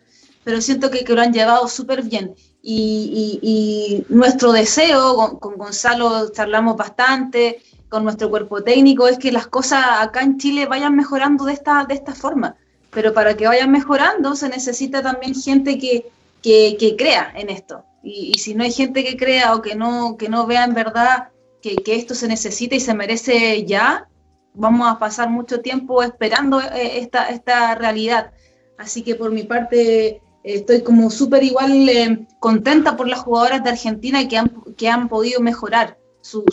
Pero siento que, que lo han llevado súper bien. Y, y, nuestro deseo, con, Gonzalo charlamos bastante, con nuestro cuerpo técnico, es que las cosas acá en Chile vayan mejorando de esta, de esta forma. Pero para que vayan mejorando se necesita también gente que, que, crea en esto. Y, y, si no hay gente que crea o que no, que no vea en verdad que, que esto se necesita y se merece ya, vamos a pasar mucho tiempo esperando eh, esta, esta realidad. Así que por mi parte, estoy como súper igual eh, contenta por las jugadoras de Argentina que han, que han podido mejorar su,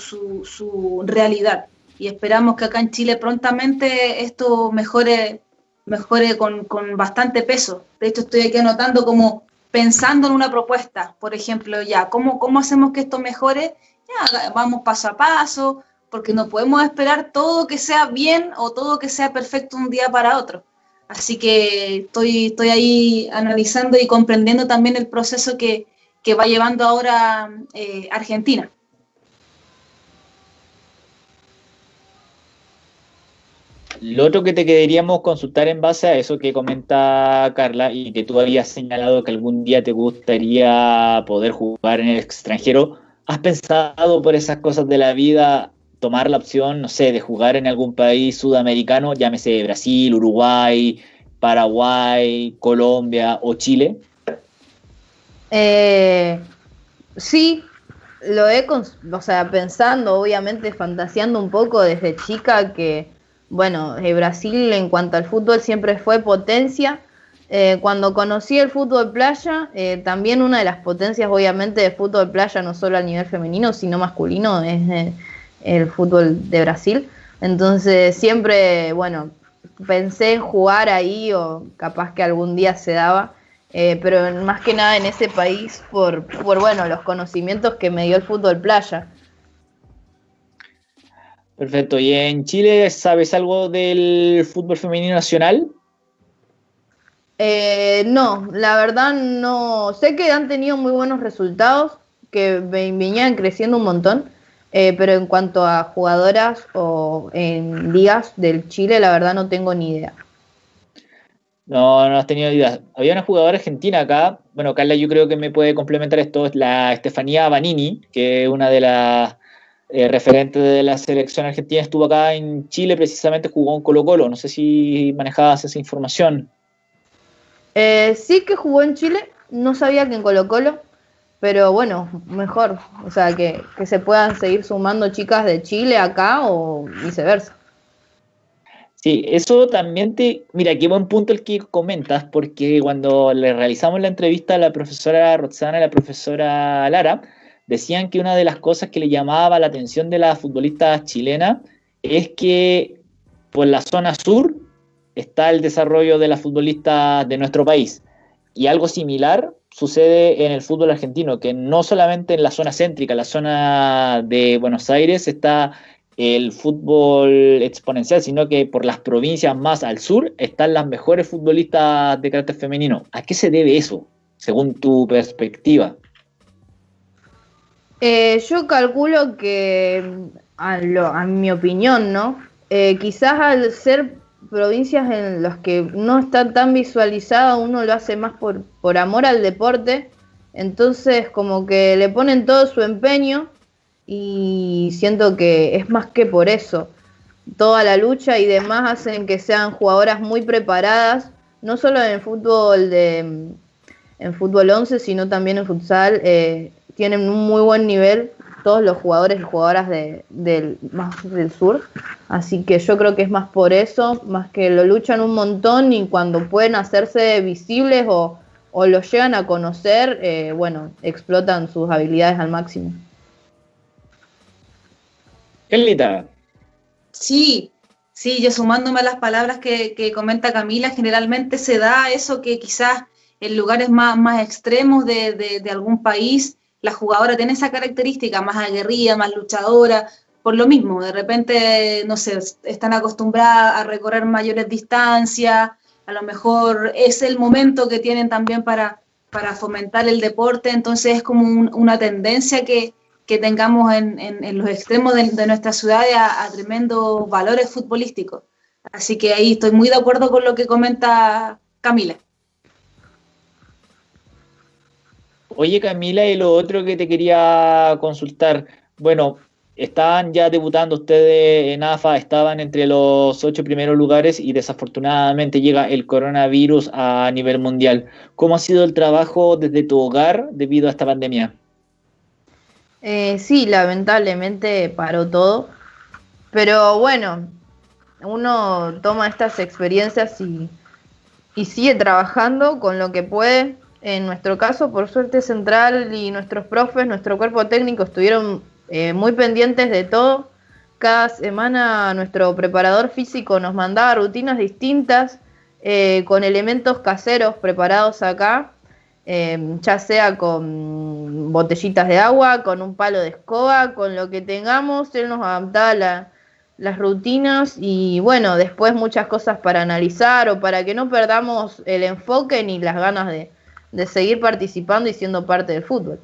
su, realidad. Y esperamos que acá en Chile prontamente esto mejore, mejore con, con, bastante peso. De hecho, estoy aquí anotando como pensando en una propuesta, por ejemplo, ya, ¿cómo, cómo hacemos que esto mejore? Ya, vamos paso a paso, porque no podemos esperar todo que sea bien o todo que sea perfecto un día para otro. Así que estoy, estoy ahí analizando y comprendiendo también el proceso que, va llevando ahora eh, Argentina. Lo otro que te queríamos consultar en base a eso que comenta Carla y que tú habías señalado que algún día te gustaría poder jugar en el extranjero, ¿has pensado por esas cosas de la vida tomar la opción, no sé, de jugar en algún país sudamericano, llámese Brasil, Uruguay, Paraguay, Colombia o Chile? Eh, sí, lo he, o sea, pensando, obviamente, fantaseando un poco desde chica que, bueno, eh, Brasil en cuanto al fútbol siempre fue potencia. Eh, cuando conocí el fútbol playa, también una de las potencias, obviamente, de fútbol playa, no solo a nivel femenino, sino masculino, es el fútbol de Brasil. Entonces siempre, bueno, pensé en jugar ahí o capaz que algún día se daba, eh, pero más que nada en ese país por, por, bueno, los conocimientos que me dio el fútbol playa. Perfecto. ¿Y en Chile sabes algo del fútbol femenino nacional? Eh, no, la verdad no. Sé que han tenido muy buenos resultados, que venían creciendo un montón, eh, pero en cuanto a jugadoras o en ligas del Chile, la verdad no tengo ni idea. No, no has tenido idea. Había una jugadora argentina acá, bueno, Carla yo creo que me puede complementar esto, es la Estefanía Banini, que es una de las eh, referentes de la selección argentina, estuvo acá en Chile, precisamente jugó en Colo Colo, no sé si manejabas esa información. Eh, sí que jugó en Chile, no sabía que en Colo Colo, pero bueno, mejor, o sea, que, se puedan seguir sumando chicas de Chile acá o viceversa. Sí, eso también te... Mira, qué buen punto el que comentas, porque cuando le realizamos la entrevista a la profesora Roxana y a la profesora Lara, decían que una de las cosas que le llamaba la atención de las futbolistas chilenas es que por la zona sur está el desarrollo de las futbolistas de nuestro país. Y algo similar sucede en el fútbol argentino, que no solamente en la zona céntrica, la zona de Buenos Aires está el fútbol exponencial, sino que por las provincias más al sur están las mejores futbolistas de carácter femenino. ¿A qué se debe eso, según tu perspectiva? Eh, yo calculo que, a, mi opinión, ¿no? Eh, quizás al ser provincias en las que no está tan visualizado, uno lo hace más por, por amor al deporte, entonces como que le ponen todo su empeño y siento que es más que por eso. Toda la lucha y demás hacen que sean jugadoras muy preparadas, no solo en fútbol de en fútbol 11, sino también en futsal, eh, tienen un muy buen nivel todos los jugadores y jugadoras de, del, más del sur. Así que yo creo que es más por eso, más que lo luchan un montón y cuando pueden hacerse visibles o, o lo llegan a conocer, eh, bueno, explotan sus habilidades al máximo. Carlita. Sí, sí, yo sumándome a las palabras que, comenta Camila, generalmente se da eso que quizás en lugares más, más extremos de, algún país, la jugadora tiene esa característica más aguerrida, más luchadora, por lo mismo, de repente, no sé, están acostumbradas a recorrer mayores distancias, a lo mejor es el momento que tienen también para, para fomentar el deporte, entonces es como una tendencia que, que tengamos en, en, los extremos de, nuestra ciudad a, a, tremendos valores futbolísticos. Así que ahí estoy muy de acuerdo con lo que comenta Camila. Oye Camila, y lo otro que te quería consultar, bueno, estaban ya debutando ustedes en AFA, estaban entre los ocho primeros lugares y desafortunadamente llega el coronavirus a nivel mundial. ¿Cómo ha sido el trabajo desde tu hogar debido a esta pandemia? Eh, sí, lamentablemente paró todo, pero bueno, uno toma estas experiencias y, y sigue trabajando con lo que puede. En nuestro caso, por suerte central y nuestros profes, nuestro cuerpo técnico estuvieron eh, muy pendientes de todo. Cada semana nuestro preparador físico nos mandaba rutinas distintas eh, con elementos caseros preparados acá, eh, ya sea con botellitas de agua, con un palo de escoba, con lo que tengamos, él nos adaptaba las rutinas y bueno, después muchas cosas para analizar o para que no perdamos el enfoque ni las ganas de seguir participando y siendo parte del fútbol.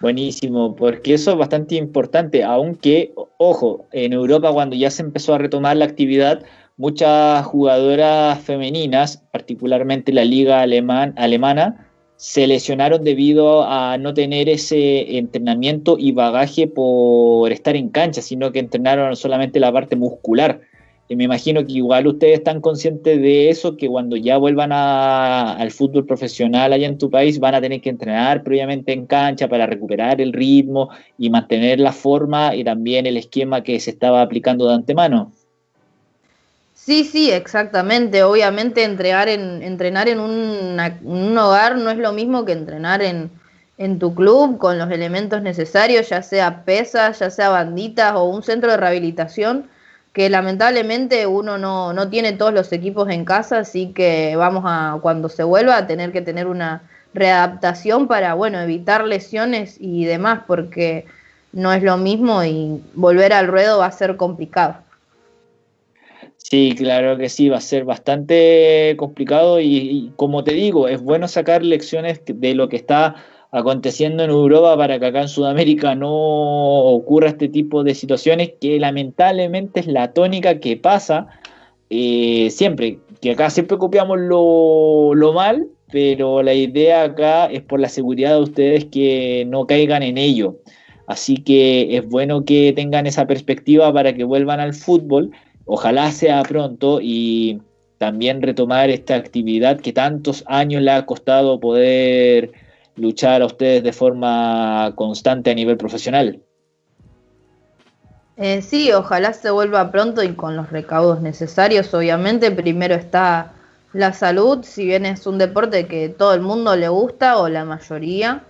Buenísimo, porque eso es bastante importante, aunque, ojo, en Europa cuando ya se empezó a retomar la actividad, muchas jugadoras femeninas, particularmente la liga alemán, alemana, se lesionaron debido a no tener ese entrenamiento y bagaje por estar en cancha, sino que entrenaron solamente la parte muscular. Y me imagino que igual ustedes están conscientes de eso, que cuando ya vuelvan al fútbol profesional allá en tu país van a tener que entrenar previamente en cancha para recuperar el ritmo y mantener la forma y también el esquema que se estaba aplicando de antemano. Sí, sí, exactamente. Obviamente entrenar en, entrenar en un hogar no es lo mismo que entrenar en, en tu club con los elementos necesarios, ya sea pesas, ya sea banditas o un centro de rehabilitación que lamentablemente uno no, no, tiene todos los equipos en casa, así que vamos a, cuando se vuelva, a tener que tener una readaptación para, bueno, evitar lesiones y demás, porque no es lo mismo y volver al ruedo va a ser complicado. Sí, claro que sí, va a ser bastante complicado y, y como te digo, es bueno sacar lecciones de lo que está aconteciendo en Europa para que acá en Sudamérica no ocurra este tipo de situaciones que lamentablemente es la tónica que pasa eh, siempre, que acá siempre copiamos lo, lo, mal, pero la idea acá es por la seguridad de ustedes que no caigan en ello. Así que es bueno que tengan esa perspectiva para que vuelvan al fútbol, ojalá sea pronto y también retomar esta actividad que tantos años le ha costado poder luchar a ustedes de forma constante a nivel profesional. Eh, sí, ojalá se vuelva pronto y con los recaudos necesarios. Obviamente, primero está la salud, si bien es un deporte que todo el mundo le gusta o la mayoría,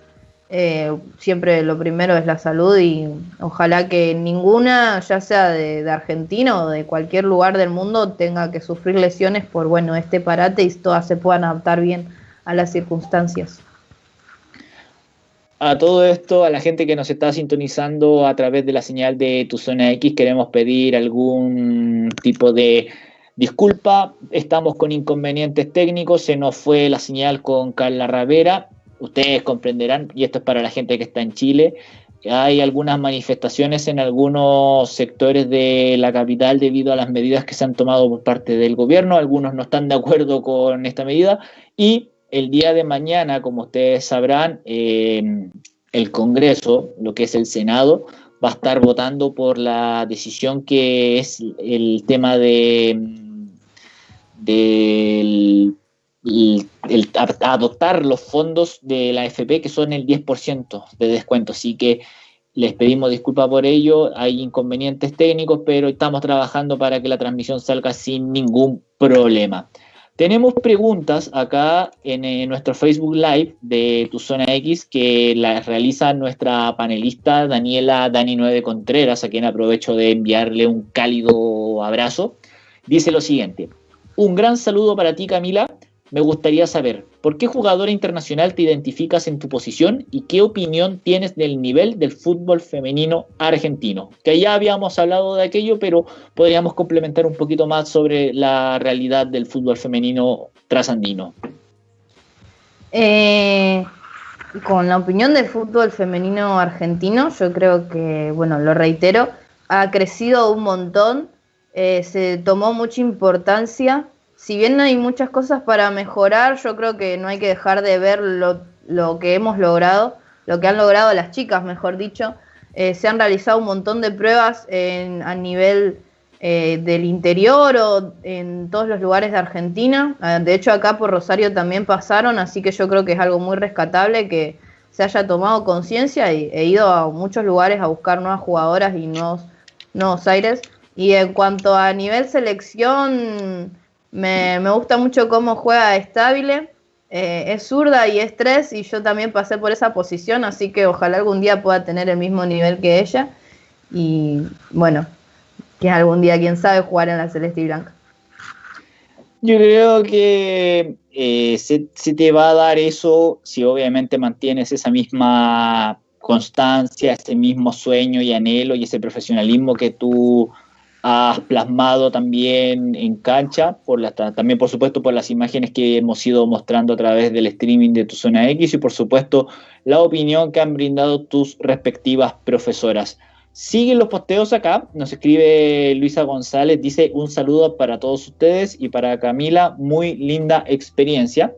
eh, siempre lo primero es la salud y ojalá que ninguna, ya sea de, de, Argentina o de cualquier lugar del mundo, tenga que sufrir lesiones por bueno este parate y todas se puedan adaptar bien a las circunstancias a todo esto, a la gente que nos está sintonizando a través de la señal de Tu Zona X, queremos pedir algún tipo de disculpa. Estamos con inconvenientes técnicos, se nos fue la señal con Carla Ravera. Ustedes comprenderán, y esto es para la gente que está en Chile, hay algunas manifestaciones en algunos sectores de la capital debido a las medidas que se han tomado por parte del gobierno. Algunos no están de acuerdo con esta medida y el día de mañana, como ustedes sabrán, em, el Congreso, lo que es el Senado, va a estar votando por la decisión que es el tema de, adoptar los fondos de la FP, que son el 10% de descuento. Así que les pedimos disculpas por ello, hay inconvenientes técnicos, pero estamos trabajando para que la transmisión salga sin ningún problema. Tenemos preguntas acá en, nuestro Facebook Live de Tu Zona X que las realiza nuestra panelista Daniela Dani9 Contreras, a quien aprovecho de enviarle un cálido abrazo. Dice lo siguiente, un gran saludo para ti Camila, me gustaría saber, ¿por qué jugadora internacional te identificas en tu posición y qué opinión tienes del nivel del fútbol femenino argentino? Que ya habíamos hablado de aquello, pero podríamos complementar un poquito más sobre la realidad del fútbol femenino trasandino. Eh, con la opinión del fútbol femenino argentino, yo creo que, bueno, lo reitero, ha crecido un montón, eh, se tomó mucha importancia si bien hay muchas cosas para mejorar, yo creo que no hay que dejar de ver lo, que hemos logrado, lo que han logrado las chicas, mejor dicho. Eh, se han realizado un montón de pruebas a nivel eh, del interior o en todos los lugares de Argentina. Ah, de hecho, acá por Rosario también pasaron, así que yo creo que es algo muy rescatable que se haya tomado conciencia y he ido a muchos lugares a buscar nuevas jugadoras y nuevos, nuevos aires. Y en cuanto a nivel selección, me, gusta mucho cómo juega estable. Eh, es zurda y es tres y yo también pasé por esa posición, así que ojalá algún día pueda tener el mismo nivel que ella. Y bueno, que algún día, quién sabe, jugar en la Celeste y Blanca. Yo creo que eh, se, se, te va a dar eso si obviamente mantienes esa misma constancia, ese mismo sueño y anhelo y ese profesionalismo que tú has plasmado también en cancha, por la, también por supuesto por las imágenes que hemos ido mostrando a través del streaming de tu zona X y por supuesto la opinión que han brindado tus respectivas profesoras. Siguen los posteos acá, nos escribe Luisa González, dice un saludo para todos ustedes y para Camila, muy linda experiencia.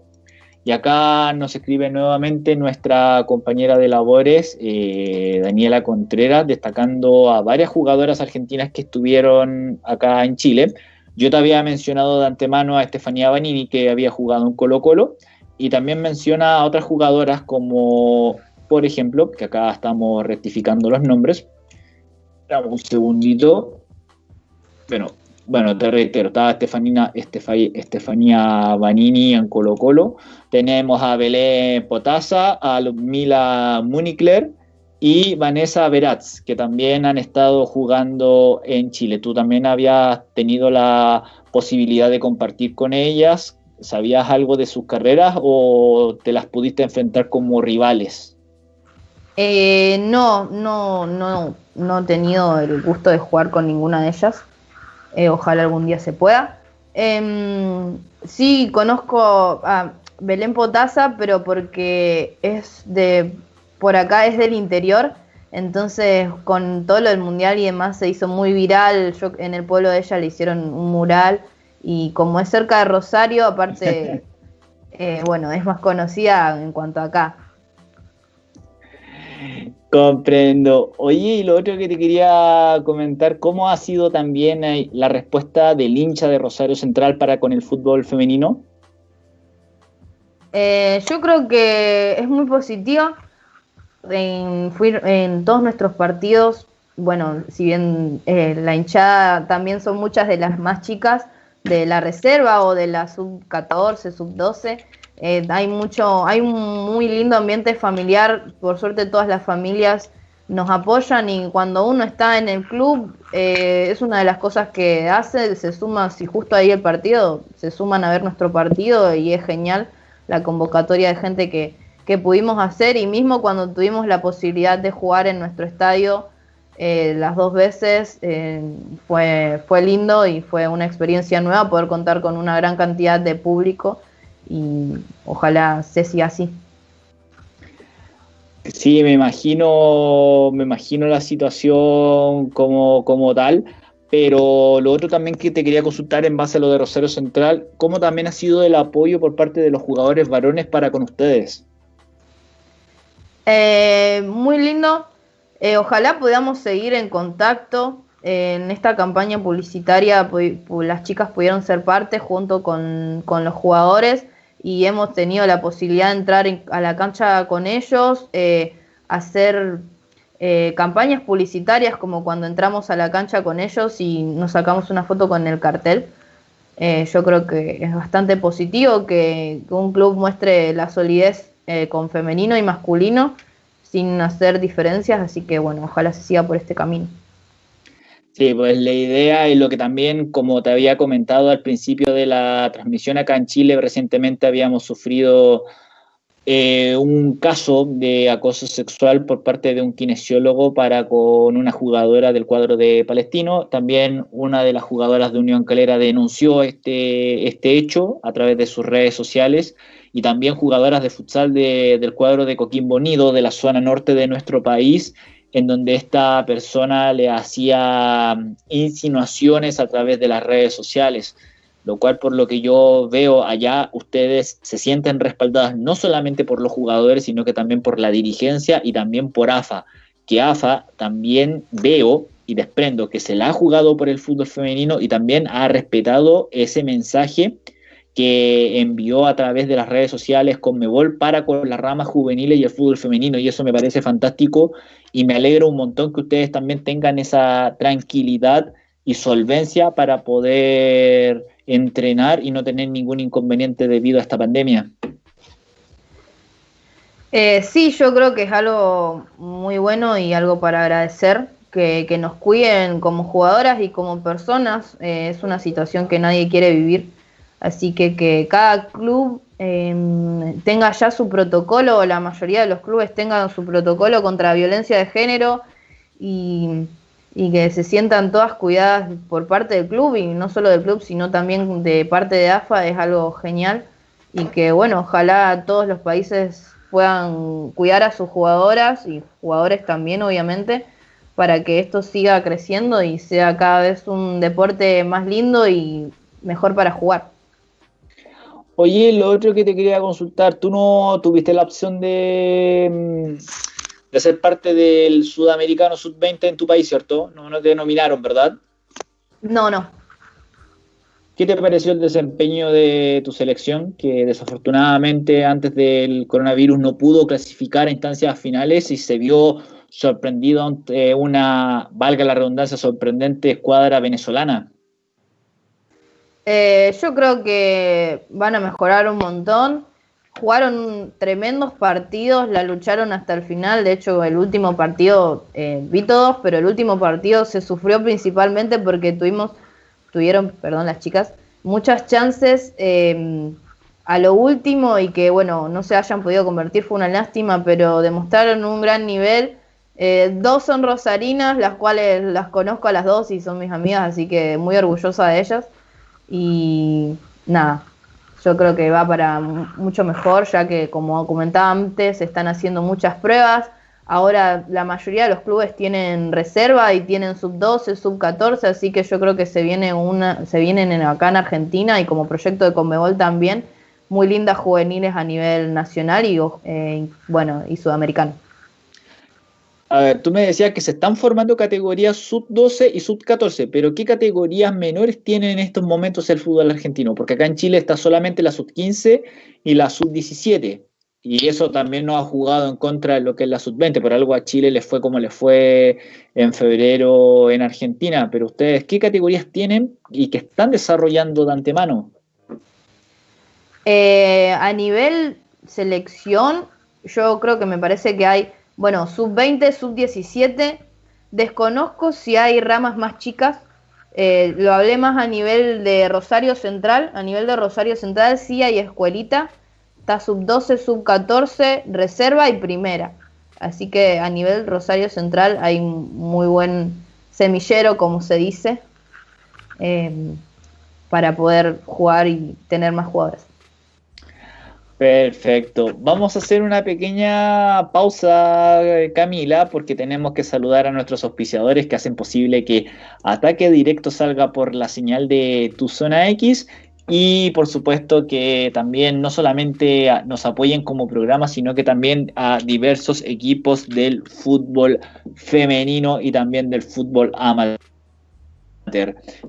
Y acá nos escribe nuevamente nuestra compañera de labores, eh, Daniela Contreras, destacando a varias jugadoras argentinas que estuvieron acá en Chile. Yo te había mencionado de antemano a Estefanía Banini, que había jugado en Colo Colo, y también menciona a otras jugadoras como, por ejemplo, que acá estamos rectificando los nombres. Dame un segundito. Bueno, bueno, te reitero, estaba Estefanía, Estefanía Banini en Colo Colo, tenemos a Belén Potasa, a Mila Munikler y Vanessa Veratz, que también han estado jugando en Chile. Tú también habías tenido la posibilidad de compartir con ellas. ¿Sabías algo de sus carreras o te las pudiste enfrentar como rivales? Eh, no, no, no, no he tenido el gusto de jugar con ninguna de ellas. Eh, ojalá algún día se pueda. Em, sí, conozco a Belén Potasa, pero porque es de, por acá es del interior, entonces con todo lo del mundial y demás se hizo muy viral, yo en el pueblo de ella le hicieron un mural y como es cerca de Rosario, aparte, eh, bueno, es más conocida en cuanto a acá. Comprendo. Oye, y lo otro que te quería comentar, ¿cómo ha sido también eh, la respuesta del hincha de Rosario Central para con el fútbol femenino? Eh, yo creo que es muy positiva. En, en todos nuestros partidos, bueno, si bien eh, la hinchada también son muchas de las más chicas de la reserva o de la sub 14, sub 12, eh, hay mucho, hay un muy lindo ambiente familiar, por suerte todas las familias nos apoyan y cuando uno está en el club eh, es una de las cosas que hace, se suma, si justo ahí el partido, se suman a ver nuestro partido y es genial la convocatoria de gente que, que pudimos hacer y mismo cuando tuvimos la posibilidad de jugar en nuestro estadio eh, las dos veces fue, fue lindo y fue una experiencia nueva poder contar con una gran cantidad de público y ojalá se siga así. Sí, me imagino, me imagino la situación como, como tal, pero lo otro también que te quería consultar en base a lo de Rosario Central, ¿cómo también ha sido el apoyo por parte de los jugadores varones para con ustedes? Eh, muy lindo, eh, ojalá podamos seguir en contacto. en esta campaña publicitaria las chicas pudieron ser parte junto con, con los jugadores y hemos tenido la posibilidad de entrar a la cancha con ellos, eh, hacer eh, campañas publicitarias como cuando entramos a la cancha con ellos y nos sacamos una foto con el cartel. Eh, yo creo que es bastante positivo que, un club muestre la solidez con femenino y masculino sin hacer diferencias, así que bueno, ojalá se siga por este camino. Sí, pues la idea es lo que también, como te había comentado al principio de la transmisión acá en Chile, recientemente habíamos sufrido eh, un caso de acoso sexual por parte de un kinesiólogo para con una jugadora del cuadro de Palestino. También una de las jugadoras de Unión Calera denunció este, este hecho a través de sus redes sociales y también jugadoras de futsal del cuadro de Coquimbo Nido, de la zona norte de nuestro país, en donde esta persona le hacía mm, insinuaciones a través de las redes sociales, lo cual por lo que yo veo allá, ustedes se sienten respaldadas no solamente por los jugadores, sino que también por la dirigencia y también por AFA, que AFA también veo y desprendo que se la ha jugado por el fútbol femenino y también ha respetado ese mensaje que envió a través de las redes sociales con Mebol para con las ramas juveniles y el fútbol femenino y eso me parece fantástico y me alegro un montón que ustedes también tengan esa tranquilidad y solvencia para poder entrenar y no tener ningún inconveniente debido a esta pandemia. Eh, sí, yo creo que es algo muy bueno y algo para agradecer, que, nos cuiden como jugadoras y como personas. Eh, es una situación que nadie quiere vivir Así que que cada club em, tenga ya su protocolo, o la mayoría de los clubes tengan su protocolo contra violencia de género y, que se sientan todas cuidadas por parte del club y no solo del club, sino también de parte de AFA es algo genial y que bueno, ojalá todos los países puedan cuidar a sus jugadoras y jugadores también obviamente para que esto siga creciendo y sea cada vez un deporte más lindo y mejor para jugar. Oye, lo otro que te quería consultar, tú no tuviste la opción de, mm, de ser parte del Sudamericano Sub-20 en tu país, ¿cierto? No, no te nominaron, ¿verdad? No, no. ¿Qué te pareció el desempeño de tu selección, que desafortunadamente antes del coronavirus no pudo clasificar a instancias finales y se vio sorprendido ante una, valga la redundancia, sorprendente escuadra venezolana? Eh, yo creo que van a mejorar un montón. Jugaron tremendos partidos, la lucharon hasta el final. De hecho, el último partido, eh, vi todos, pero el último partido se sufrió principalmente porque tuvimos, tuvieron, perdón, las chicas, muchas chances em, a lo último y que, bueno, no se hayan podido convertir fue una lástima, pero demostraron un gran nivel. Eh, dos son rosarinas, las cuales las conozco a las dos y son mis amigas, así que muy orgullosa de ellas. Y nada, yo creo que va para mucho mejor, ya que como comentaba antes, se están haciendo muchas pruebas. Ahora la mayoría de los clubes tienen reserva y tienen sub 12, sub 14, así que yo creo que se viene una, se vienen acá en Argentina y como proyecto de Conmebol también muy lindas juveniles a nivel nacional y eh, bueno y sudamericano. A ver, tú me decías que se están formando categorías sub-12 y sub-14, pero ¿qué categorías menores tienen en estos momentos el fútbol argentino? Porque acá en Chile está solamente la sub-15 y la sub-17. Y eso también nos ha jugado en contra de lo que es la sub-20. Por algo a Chile le fue como le fue en febrero en Argentina. Pero ustedes, ¿qué categorías tienen y que están desarrollando de antemano? Eh, a nivel selección, yo creo que me parece que hay bueno, sub-20, sub-17. Desconozco si hay ramas más chicas. Eh, lo hablé más a nivel de Rosario Central. A nivel de Rosario Central sí hay escuelita. Está sub-12, sub-14, reserva y primera. Así que a nivel Rosario Central hay muy buen semillero, como se dice, eh, para poder jugar y tener más jugadores. Perfecto. Vamos a hacer una pequeña pausa, Camila, porque tenemos que saludar a nuestros auspiciadores que hacen posible que Ataque Directo salga por la señal de Tu Zona X y por supuesto que también no solamente nos apoyen como programa, sino que también a diversos equipos del fútbol femenino y también del fútbol amateur.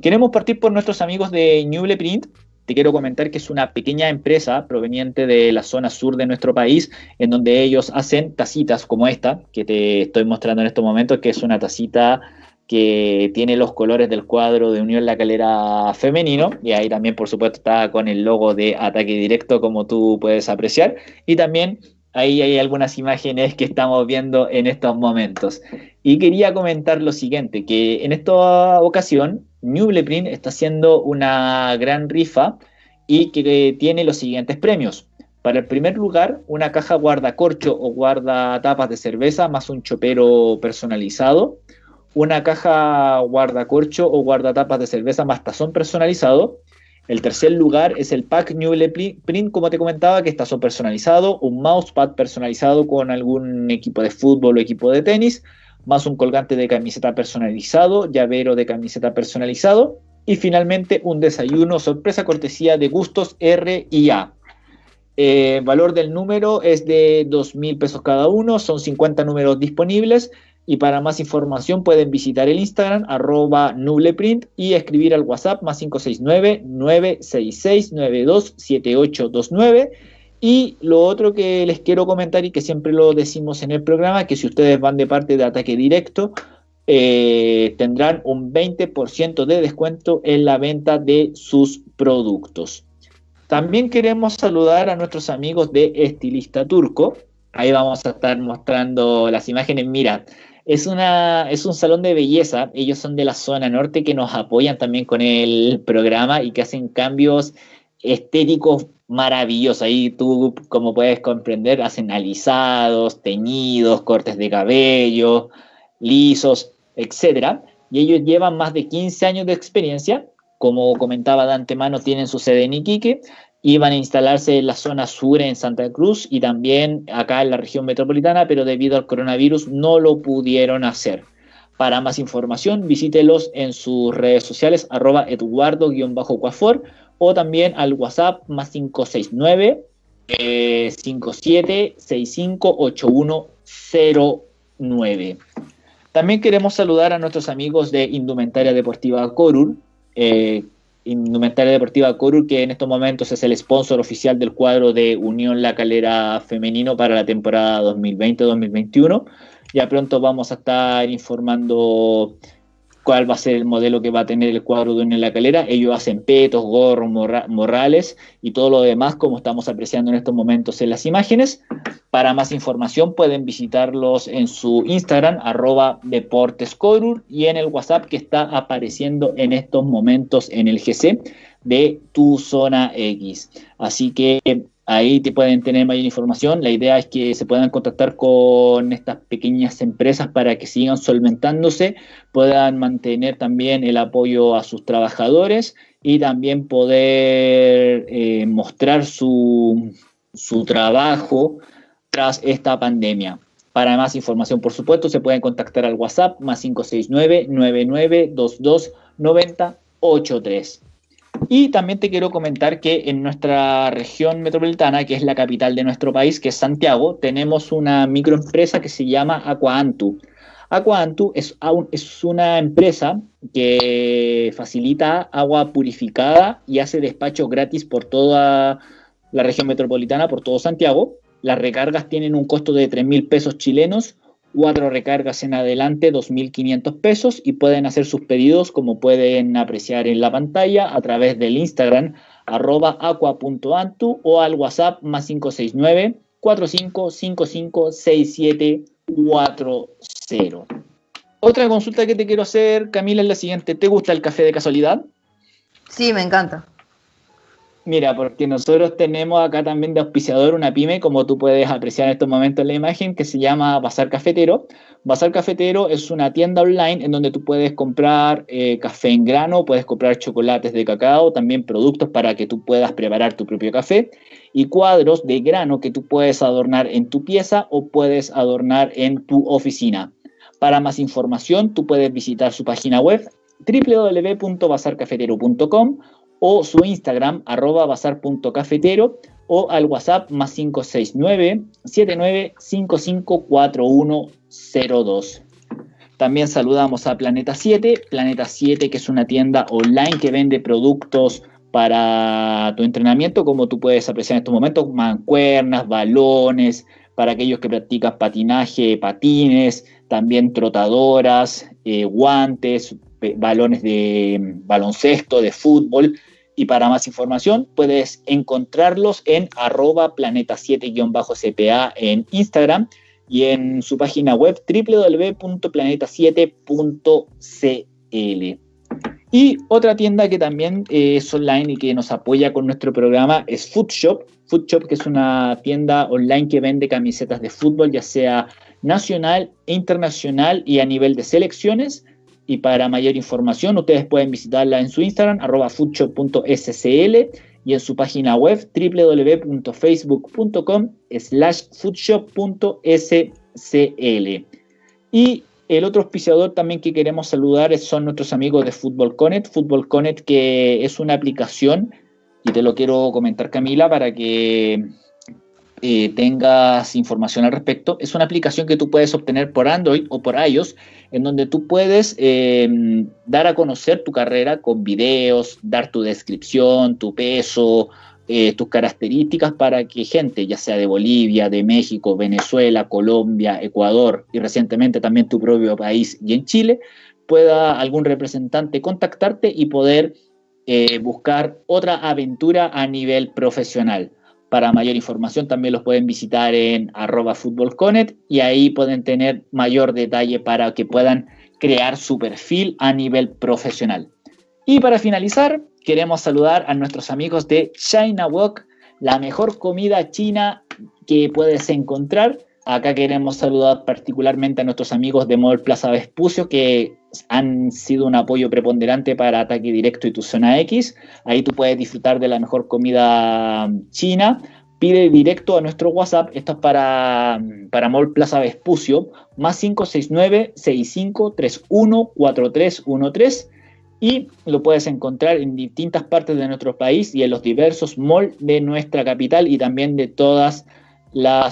Queremos partir por nuestros amigos de Newble Print, te quiero comentar que es una pequeña empresa proveniente de la zona sur de nuestro país, en donde ellos hacen tacitas como esta, que te estoy mostrando en estos momentos, que es una tacita que tiene los colores del cuadro de Unión La Calera femenino y ahí también por supuesto está con el logo de ataque directo como tú puedes apreciar y también ahí hay algunas imágenes que estamos viendo en estos momentos. Y quería comentar lo siguiente, que en esta ocasión Nubleprint está haciendo una gran rifa y que tiene los siguientes premios. Para el primer lugar, una caja guardacorcho o guarda tapas de cerveza más un chopero personalizado una caja guardacorcho o guardatapas de cerveza más tazón personalizado. El tercer lugar es el pack Newly Print, como te comentaba, que es tazón personalizado, un mousepad personalizado con algún equipo de fútbol o equipo de tenis, más un colgante de camiseta personalizado, llavero de camiseta personalizado y finalmente un desayuno sorpresa cortesía de gustos R y A. Eh, valor del número es de 2 mil pesos cada uno, son 50 números disponibles y para más información pueden visitar el Instagram arroba nubleprint y escribir al WhatsApp más 569-966-927829. Y lo otro que les quiero comentar y que siempre lo decimos en el programa, que si ustedes van de parte de ataque directo, eh, tendrán un 20% de descuento en la venta de sus productos. También queremos saludar a nuestros amigos de Estilista Turco. Ahí vamos a estar mostrando las imágenes. Mira, es, una, es un salón de belleza. Ellos son de la zona norte que nos apoyan también con el programa y que hacen cambios estéticos maravillosos. Ahí tú, como puedes comprender, hacen alisados, teñidos, cortes de cabello, lisos, etc. Y ellos llevan más de 15 años de experiencia. Como comentaba de antemano, tienen su sede en Iquique iban a instalarse en la zona sur en Santa Cruz y también acá en la región metropolitana, pero debido al coronavirus no lo pudieron hacer. Para más información, visítelos en sus redes sociales, arroba eduardo-cuafor o también al WhatsApp más 569 eh, 57658109. También queremos saludar a nuestros amigos de Indumentaria Deportiva Corur, eh, Indumentaria Deportiva Corur, que en estos momentos es el sponsor oficial del cuadro de Unión La Calera Femenino para la temporada 2020-2021. Ya pronto vamos a estar informando cuál va a ser el modelo que va a tener el cuadro de Unión La Calera. Ellos hacen petos, gorros, morrales y todo lo demás, como estamos apreciando en estos momentos en las imágenes. Para más información pueden visitarlos en su Instagram, arroba deportescorur, y en el WhatsApp que está apareciendo en estos momentos en el GC de tu zona X. Así que Ahí te pueden tener mayor información. La idea es que se puedan contactar con estas pequeñas empresas para que sigan solventándose, puedan mantener también el apoyo a sus trabajadores y también poder eh, mostrar su, su trabajo tras esta pandemia. Para más información, por supuesto, se pueden contactar al WhatsApp más 569 9922 9083. Y también te quiero comentar que en nuestra región metropolitana, que es la capital de nuestro país, que es Santiago, tenemos una microempresa que se llama Aquaantu. Aquaantu es, es una empresa que facilita agua purificada y hace despachos gratis por toda la región metropolitana, por todo Santiago. Las recargas tienen un costo de 3 mil pesos chilenos cuatro recargas en adelante, 2.500 pesos y pueden hacer sus pedidos como pueden apreciar en la pantalla a través del Instagram arroba aqua.antu o al WhatsApp más 569 4555 6740. Otra consulta que te quiero hacer, Camila, es la siguiente. ¿Te gusta el café de casualidad? Sí, me encanta. Mira, porque nosotros tenemos acá también de auspiciador una pyme, como tú puedes apreciar en estos momentos en la imagen, que se llama Bazar Cafetero. Bazar Cafetero es una tienda online en donde tú puedes comprar eh, café en grano, puedes comprar chocolates de cacao, también productos para que tú puedas preparar tu propio café y cuadros de grano que tú puedes adornar en tu pieza o puedes adornar en tu oficina. Para más información, tú puedes visitar su página web www.bazarcafetero.com o su Instagram, arroba bazar.cafetero, o al WhatsApp más 569 4102 También saludamos a Planeta 7, Planeta 7 que es una tienda online que vende productos para tu entrenamiento, como tú puedes apreciar en estos momentos, mancuernas, balones, para aquellos que practican patinaje, patines, también trotadoras, eh, guantes, balones de mm, baloncesto, de fútbol. Y para más información puedes encontrarlos en arroba planeta7-cpa en Instagram y en su página web www.planeta7.cl. Y otra tienda que también eh, es online y que nos apoya con nuestro programa es Foodshop. Foodshop, que es una tienda online que vende camisetas de fútbol, ya sea nacional e internacional y a nivel de selecciones. Y para mayor información, ustedes pueden visitarla en su Instagram, arroba foodshop.scl y en su página web www.facebook.com slash foodshop.scl. Y el otro auspiciador también que queremos saludar son nuestros amigos de Football Connect. Football Connect que es una aplicación, y te lo quiero comentar Camila para que eh, tengas información al respecto. Es una aplicación que tú puedes obtener por Android o por iOS, en donde tú puedes eh, dar a conocer tu carrera con videos, dar tu descripción, tu peso, eh, tus características para que gente, ya sea de Bolivia, de México, Venezuela, Colombia, Ecuador y recientemente también tu propio país y en Chile, pueda algún representante contactarte y poder eh, buscar otra aventura a nivel profesional. Para mayor información también los pueden visitar en arroba futbolconet y ahí pueden tener mayor detalle para que puedan crear su perfil a nivel profesional. Y para finalizar, queremos saludar a nuestros amigos de China Walk, la mejor comida china que puedes encontrar. Acá queremos saludar particularmente a nuestros amigos de Mall Plaza Vespucio que han sido un apoyo preponderante para Ataque Directo y tu Zona X. Ahí tú puedes disfrutar de la mejor comida china. Pide directo a nuestro WhatsApp, esto es para, para Mall Plaza Vespucio, más 569 6531 4313 y lo puedes encontrar en distintas partes de nuestro país y en los diversos malls de nuestra capital y también de todas las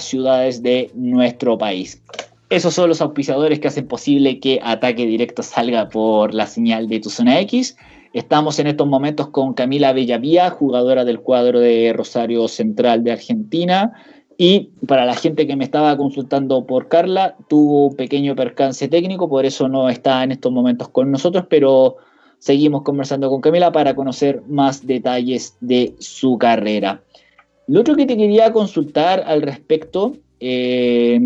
ciudades de nuestro país. Esos son los auspiciadores que hacen posible que Ataque Directo salga por la señal de tu zona X. Estamos en estos momentos con Camila Bellavía, jugadora del cuadro de Rosario Central de Argentina. Y para la gente que me estaba consultando por Carla, tuvo un pequeño percance técnico, por eso no está en estos momentos con nosotros, pero seguimos conversando con Camila para conocer más detalles de su carrera. Lo otro que te quería consultar al respecto eh,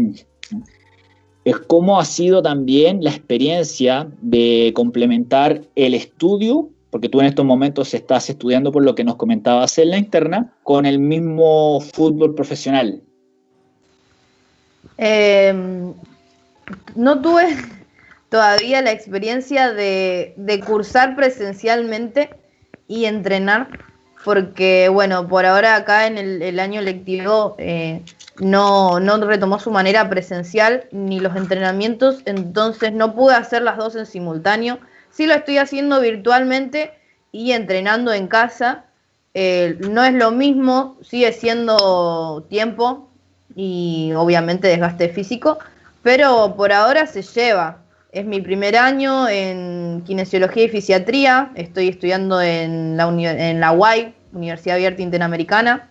es cómo ha sido también la experiencia de complementar el estudio, porque tú en estos momentos estás estudiando por lo que nos comentabas en la interna, con el mismo fútbol profesional. Eh, no tuve todavía la experiencia de, cursar presencialmente y entrenar, porque bueno, por ahora acá en el, año lectivo eh, no, retomó su manera presencial ni los entrenamientos, entonces no pude hacer las dos en simultáneo. Sí lo estoy haciendo virtualmente y entrenando en casa. Eh, no es lo mismo, sigue siendo tiempo y obviamente desgaste físico, pero por ahora se lleva. Es mi primer año en kinesiología y fisiatría. Estoy estudiando en la, en la UAI, Universidad Abierta Interamericana.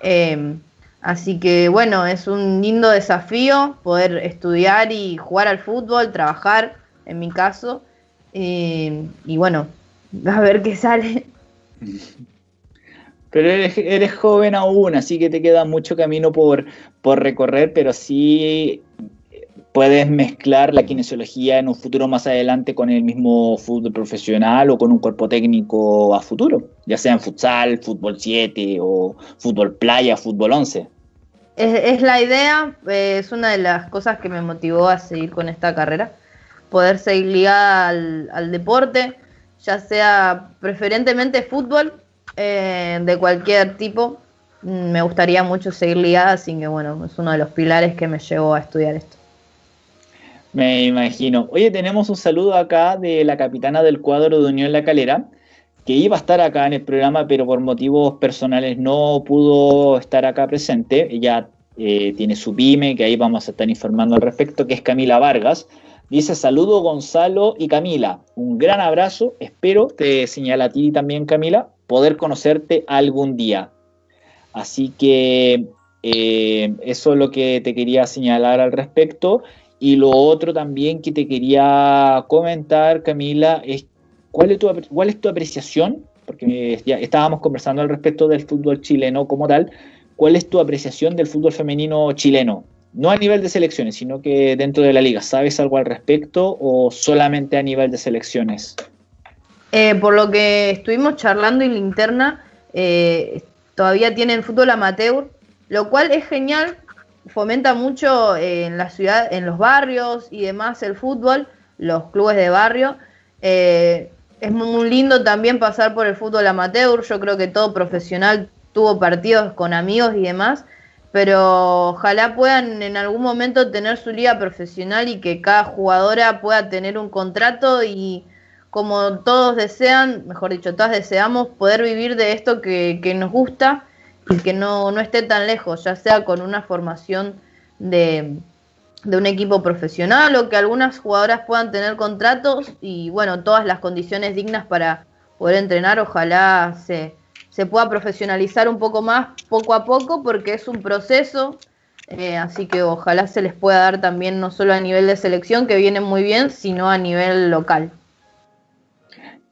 Em, así que bueno, es un lindo desafío poder estudiar y jugar al fútbol, trabajar, en mi caso. Em, y bueno, a ver qué sale. Pero eres, eres, joven aún, así que te queda mucho camino por, por recorrer, pero sí puedes mezclar la kinesiología en un futuro más adelante con el mismo fútbol profesional o con un cuerpo técnico a futuro, ya sea en futsal, fútbol 7 o fútbol playa, fútbol 11. Es, la idea, eh, es una de las cosas que me motivó a seguir con esta carrera, poder seguir ligada al, deporte, ya sea preferentemente fútbol, eh, de cualquier tipo, mm, me gustaría mucho seguir ligada, así que bueno, es uno de los pilares que me llevó a estudiar esto. Me imagino. Oye, tenemos un saludo acá de la capitana del cuadro de Unión La Calera, que iba a estar acá en el programa, pero por motivos personales no pudo estar acá presente. Ella eh, tiene su pyme, que ahí vamos a estar informando al respecto, que es Camila Vargas. Dice, saludo Gonzalo y Camila, un gran abrazo, espero, te señala a ti también Camila, poder conocerte algún día. Así que Eh, eso es lo que te quería señalar al respecto. Y lo otro también que te quería comentar, Camila, es cuál es tu, cuál es tu apreciación, porque ya estábamos conversando al respecto del fútbol chileno como tal, ¿cuál es tu apreciación del fútbol femenino chileno? No a nivel de selecciones, sino que dentro de la liga. ¿Sabes algo al respecto o solamente a nivel de selecciones? Eh, por lo que estuvimos charlando en la interna, eh, todavía tienen fútbol amateur, lo cual es genial, fomenta mucho en la ciudad, en los barrios y demás el fútbol, los clubes de barrio. Eh, es muy lindo también pasar por el fútbol amateur, yo creo que todo profesional tuvo partidos con amigos y demás, pero ojalá puedan en algún momento tener su liga profesional y que cada jugadora pueda tener un contrato y como todos desean, mejor dicho, todas deseamos poder vivir de esto que, nos gusta que no, no, esté tan lejos, ya sea con una formación de, de, un equipo profesional o que algunas jugadoras puedan tener contratos y bueno, todas las condiciones dignas para poder entrenar, ojalá se, se pueda profesionalizar un poco más poco a poco porque es un proceso, eh, así que ojalá se les pueda dar también no solo a nivel de selección, que viene muy bien, sino a nivel local.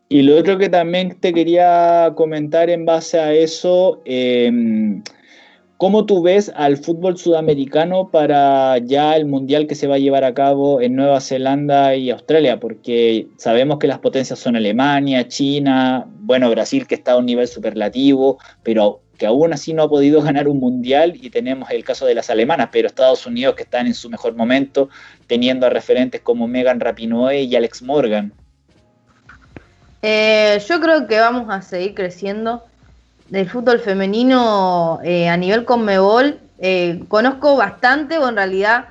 Y lo otro que también te quería comentar en base a eso, em, ¿cómo tú ves al fútbol sudamericano para ya el mundial que se va a llevar a cabo en Nueva Zelanda y Australia? Porque sabemos que las potencias son Alemania, China, bueno, Brasil que está a un nivel superlativo, pero que aún así no ha podido ganar un mundial y tenemos el caso de las alemanas, pero Estados Unidos que están en su mejor momento, teniendo a referentes como Megan Rapinoe y Alex Morgan. Eh, yo creo que vamos a seguir creciendo. Del fútbol femenino eh, a nivel Conmebol, eh, conozco bastante, o en realidad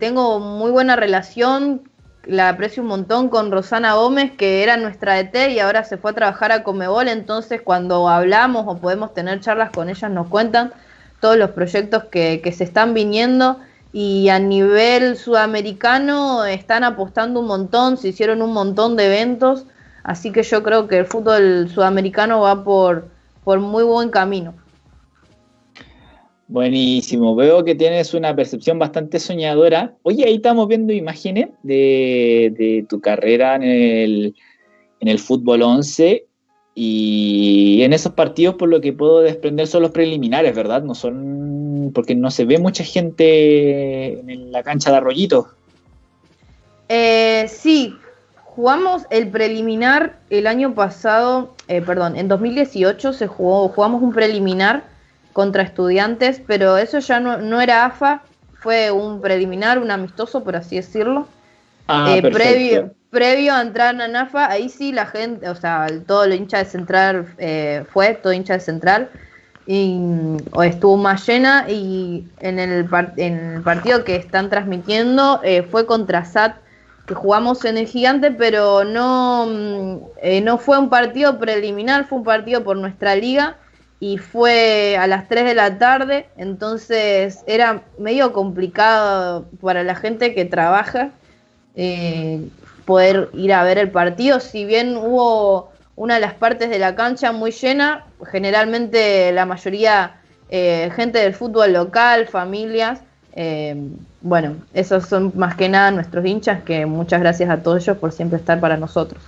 tengo muy buena relación, la aprecio un montón con Rosana Gómez, que era nuestra ET y ahora se fue a trabajar a Conmebol, entonces cuando hablamos o podemos tener charlas con ellas nos cuentan todos los proyectos que se están viniendo y a nivel sudamericano están apostando un montón, se hicieron un montón de eventos. Así que yo creo que el fútbol sudamericano va por, por muy buen camino. Buenísimo, veo que tienes una percepción bastante soñadora. Oye, ahí estamos viendo imágenes de, tu carrera en el, en el fútbol 11 y en esos partidos por lo que puedo desprender son los preliminares, ¿verdad? No son porque no se ve mucha gente en la cancha de Arroyito. Eh, sí, Jugamos el preliminar el año pasado, eh, perdón, en 2018 se jugó, jugamos un preliminar contra estudiantes, pero eso ya no, era AFA, fue un preliminar, un amistoso, por así decirlo. Ah, eh, previo, previo a entrar en AFA, ahí sí la gente, o sea, todo el hincha de Central eh, fue, todo hincha de Central, y estuvo más llena y en el, en el partido que están transmitiendo fue contra SAT que jugamos en el Gigante, pero no, mm, eh, no fue un partido preliminar, fue un partido por nuestra liga y fue a las 3 de la tarde, entonces era medio complicado para la gente que trabaja eh, poder ir a ver el partido, si bien hubo una de las partes de la cancha muy llena, generalmente la mayoría eh, gente del fútbol local, familias, bueno, esos son más que nada nuestros hinchas, que muchas gracias a todos ellos por siempre estar para nosotros.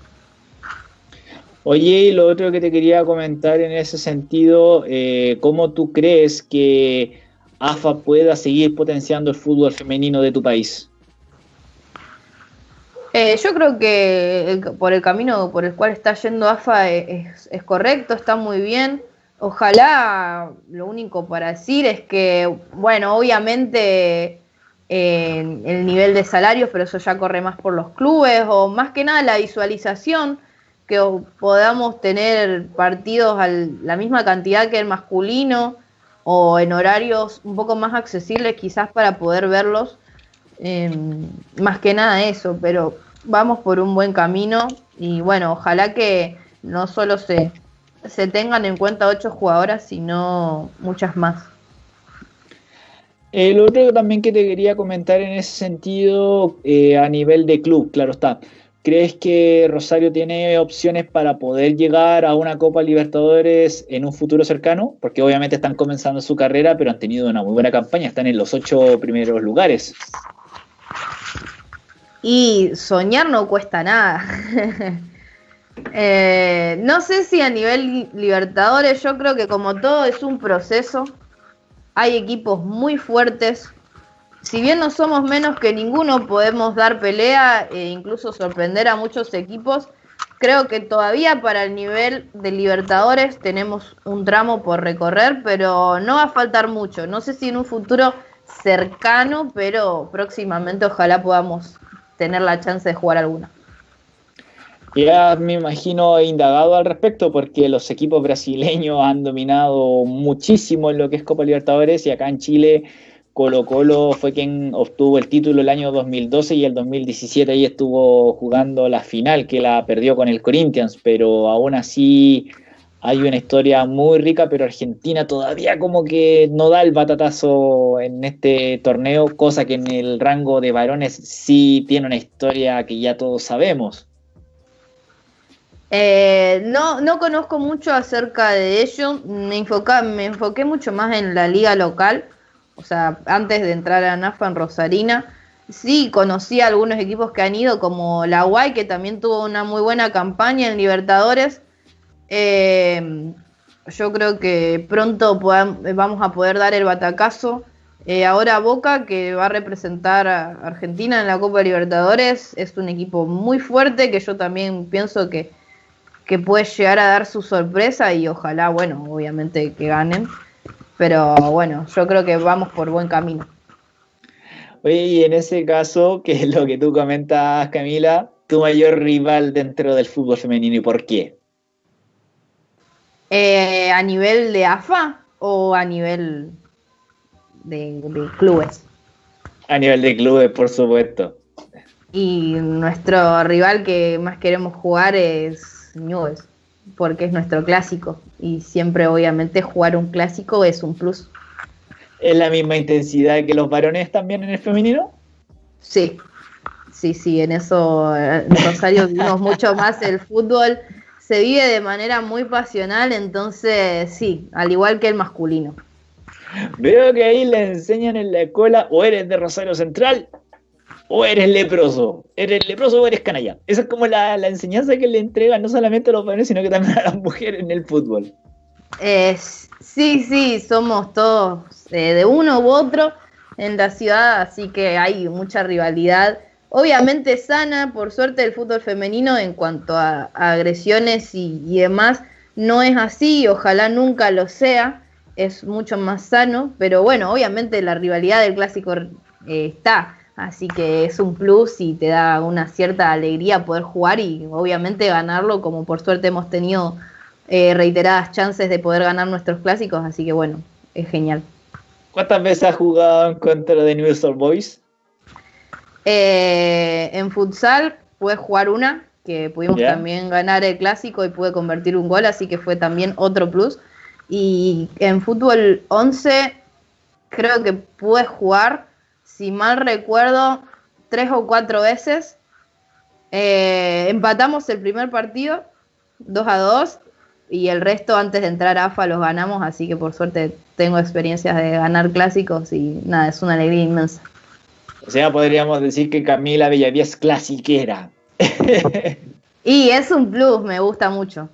Oye, y lo otro que te quería comentar en ese sentido, eh, ¿cómo tú crees que AFA pueda seguir potenciando el fútbol femenino de tu país? Eh, yo creo que por el camino por el cual está yendo AFA es, es, correcto, está muy bien. Ojalá, lo único para decir es que, bueno, obviamente el nivel de salarios, pero eso ya corre más por los clubes, o más que nada la visualización, que podamos tener partidos a la misma cantidad que el masculino, o en horarios un poco más accesibles quizás para poder verlos. Em, más que nada eso, pero vamos por un buen camino y bueno, ojalá que no solo se, se tengan en cuenta ocho jugadoras, sino muchas más. El otro también que te quería comentar en ese sentido, eh, a nivel de club, claro está. ¿Crees que Rosario tiene opciones para poder llegar a una Copa Libertadores en un futuro cercano? Porque obviamente están comenzando su carrera, pero han tenido una muy buena campaña, están en los ocho primeros lugares. Y soñar no cuesta nada. Eh, no sé si a nivel Libertadores, yo creo que como todo es un proceso, hay equipos muy fuertes, si bien no somos menos que ninguno, podemos dar pelea e incluso sorprender a muchos equipos. Creo que todavía para el nivel de Libertadores tenemos un tramo por recorrer, pero no va a faltar mucho. No sé si en un futuro cercano, pero próximamente ojalá podamos tener la chance de jugar alguna. Ya me imagino indagado al respecto porque los equipos brasileños han dominado muchísimo en lo que es Copa Libertadores y acá en Chile Colo Colo fue quien obtuvo el título el año 2012 y el 2017 ahí estuvo jugando la final que la perdió con el Corinthians, pero aún así hay una historia muy rica, pero Argentina todavía como que no da el batatazo en este torneo, cosa que en el rango de varones sí tiene una historia que ya todos sabemos. Eh, no, no conozco mucho acerca de ello, me, me enfoqué mucho más en la liga local o sea, antes de entrar a NAFA en Rosarina, sí conocí a algunos equipos que han ido, como la UAI, que también tuvo una muy buena campaña en Libertadores. Eh, yo creo que pronto vamos a poder dar el batacazo. Eh, ahora Boca, que va a representar a Argentina en la Copa Libertadores, es un equipo muy fuerte que yo también pienso que, que puede llegar a dar su sorpresa y ojalá, bueno, obviamente que ganen. Pero bueno, yo creo que vamos por buen camino. Oye, y en ese caso, que es lo que tú comentas, Camila, tu mayor rival dentro del fútbol femenino y por qué? Eh, ¿A nivel de AFA o a nivel de, clubes? A nivel de clubes, por supuesto. Y nuestro rival que más queremos jugar es Newell's porque es nuestro clásico y siempre obviamente jugar un clásico es un plus. ¿Es la misma intensidad que los varones también en el femenino? Sí, sí, sí, en eso en Rosario vimos mucho más el fútbol, se vive de manera muy pasional, entonces sí, al igual que el masculino. Veo que ahí le enseñan en la escuela o eres de Rosario Central o eres leproso, eres leproso o eres canalla. Esa es como la, enseñanza que le entregan no solamente a los varones, sino que también a las mujeres en el fútbol. sí, sí, somos todos eh, de uno u otro en la ciudad, así que hay mucha rivalidad. Obviamente sana, por suerte el fútbol femenino en cuanto a, agresiones y, demás, no es así, ojalá nunca lo sea, es mucho más sano, pero bueno, obviamente la rivalidad del clásico eh, está Así que es un plus y te da una cierta alegría poder jugar y obviamente ganarlo, como por suerte hemos tenido eh, reiteradas chances de poder ganar nuestros clásicos, así que bueno, es genial. ¿Cuántas veces has jugado en contra de Newell's Boys? Eh, en futsal pude jugar una, que pudimos también ganar el clásico y pude convertir un gol, así que fue también otro plus. Y en fútbol 11 creo que pude jugar si mal recuerdo, tres o cuatro veces. Eh, empatamos el primer partido, 2 a 2, y el resto antes de entrar a AFA los ganamos, así que por suerte tengo experiencias de ganar clásicos y nada, es una alegría inmensa. O sea, podríamos decir que Camila Bellavía es clasiquera. y es un plus, me gusta mucho.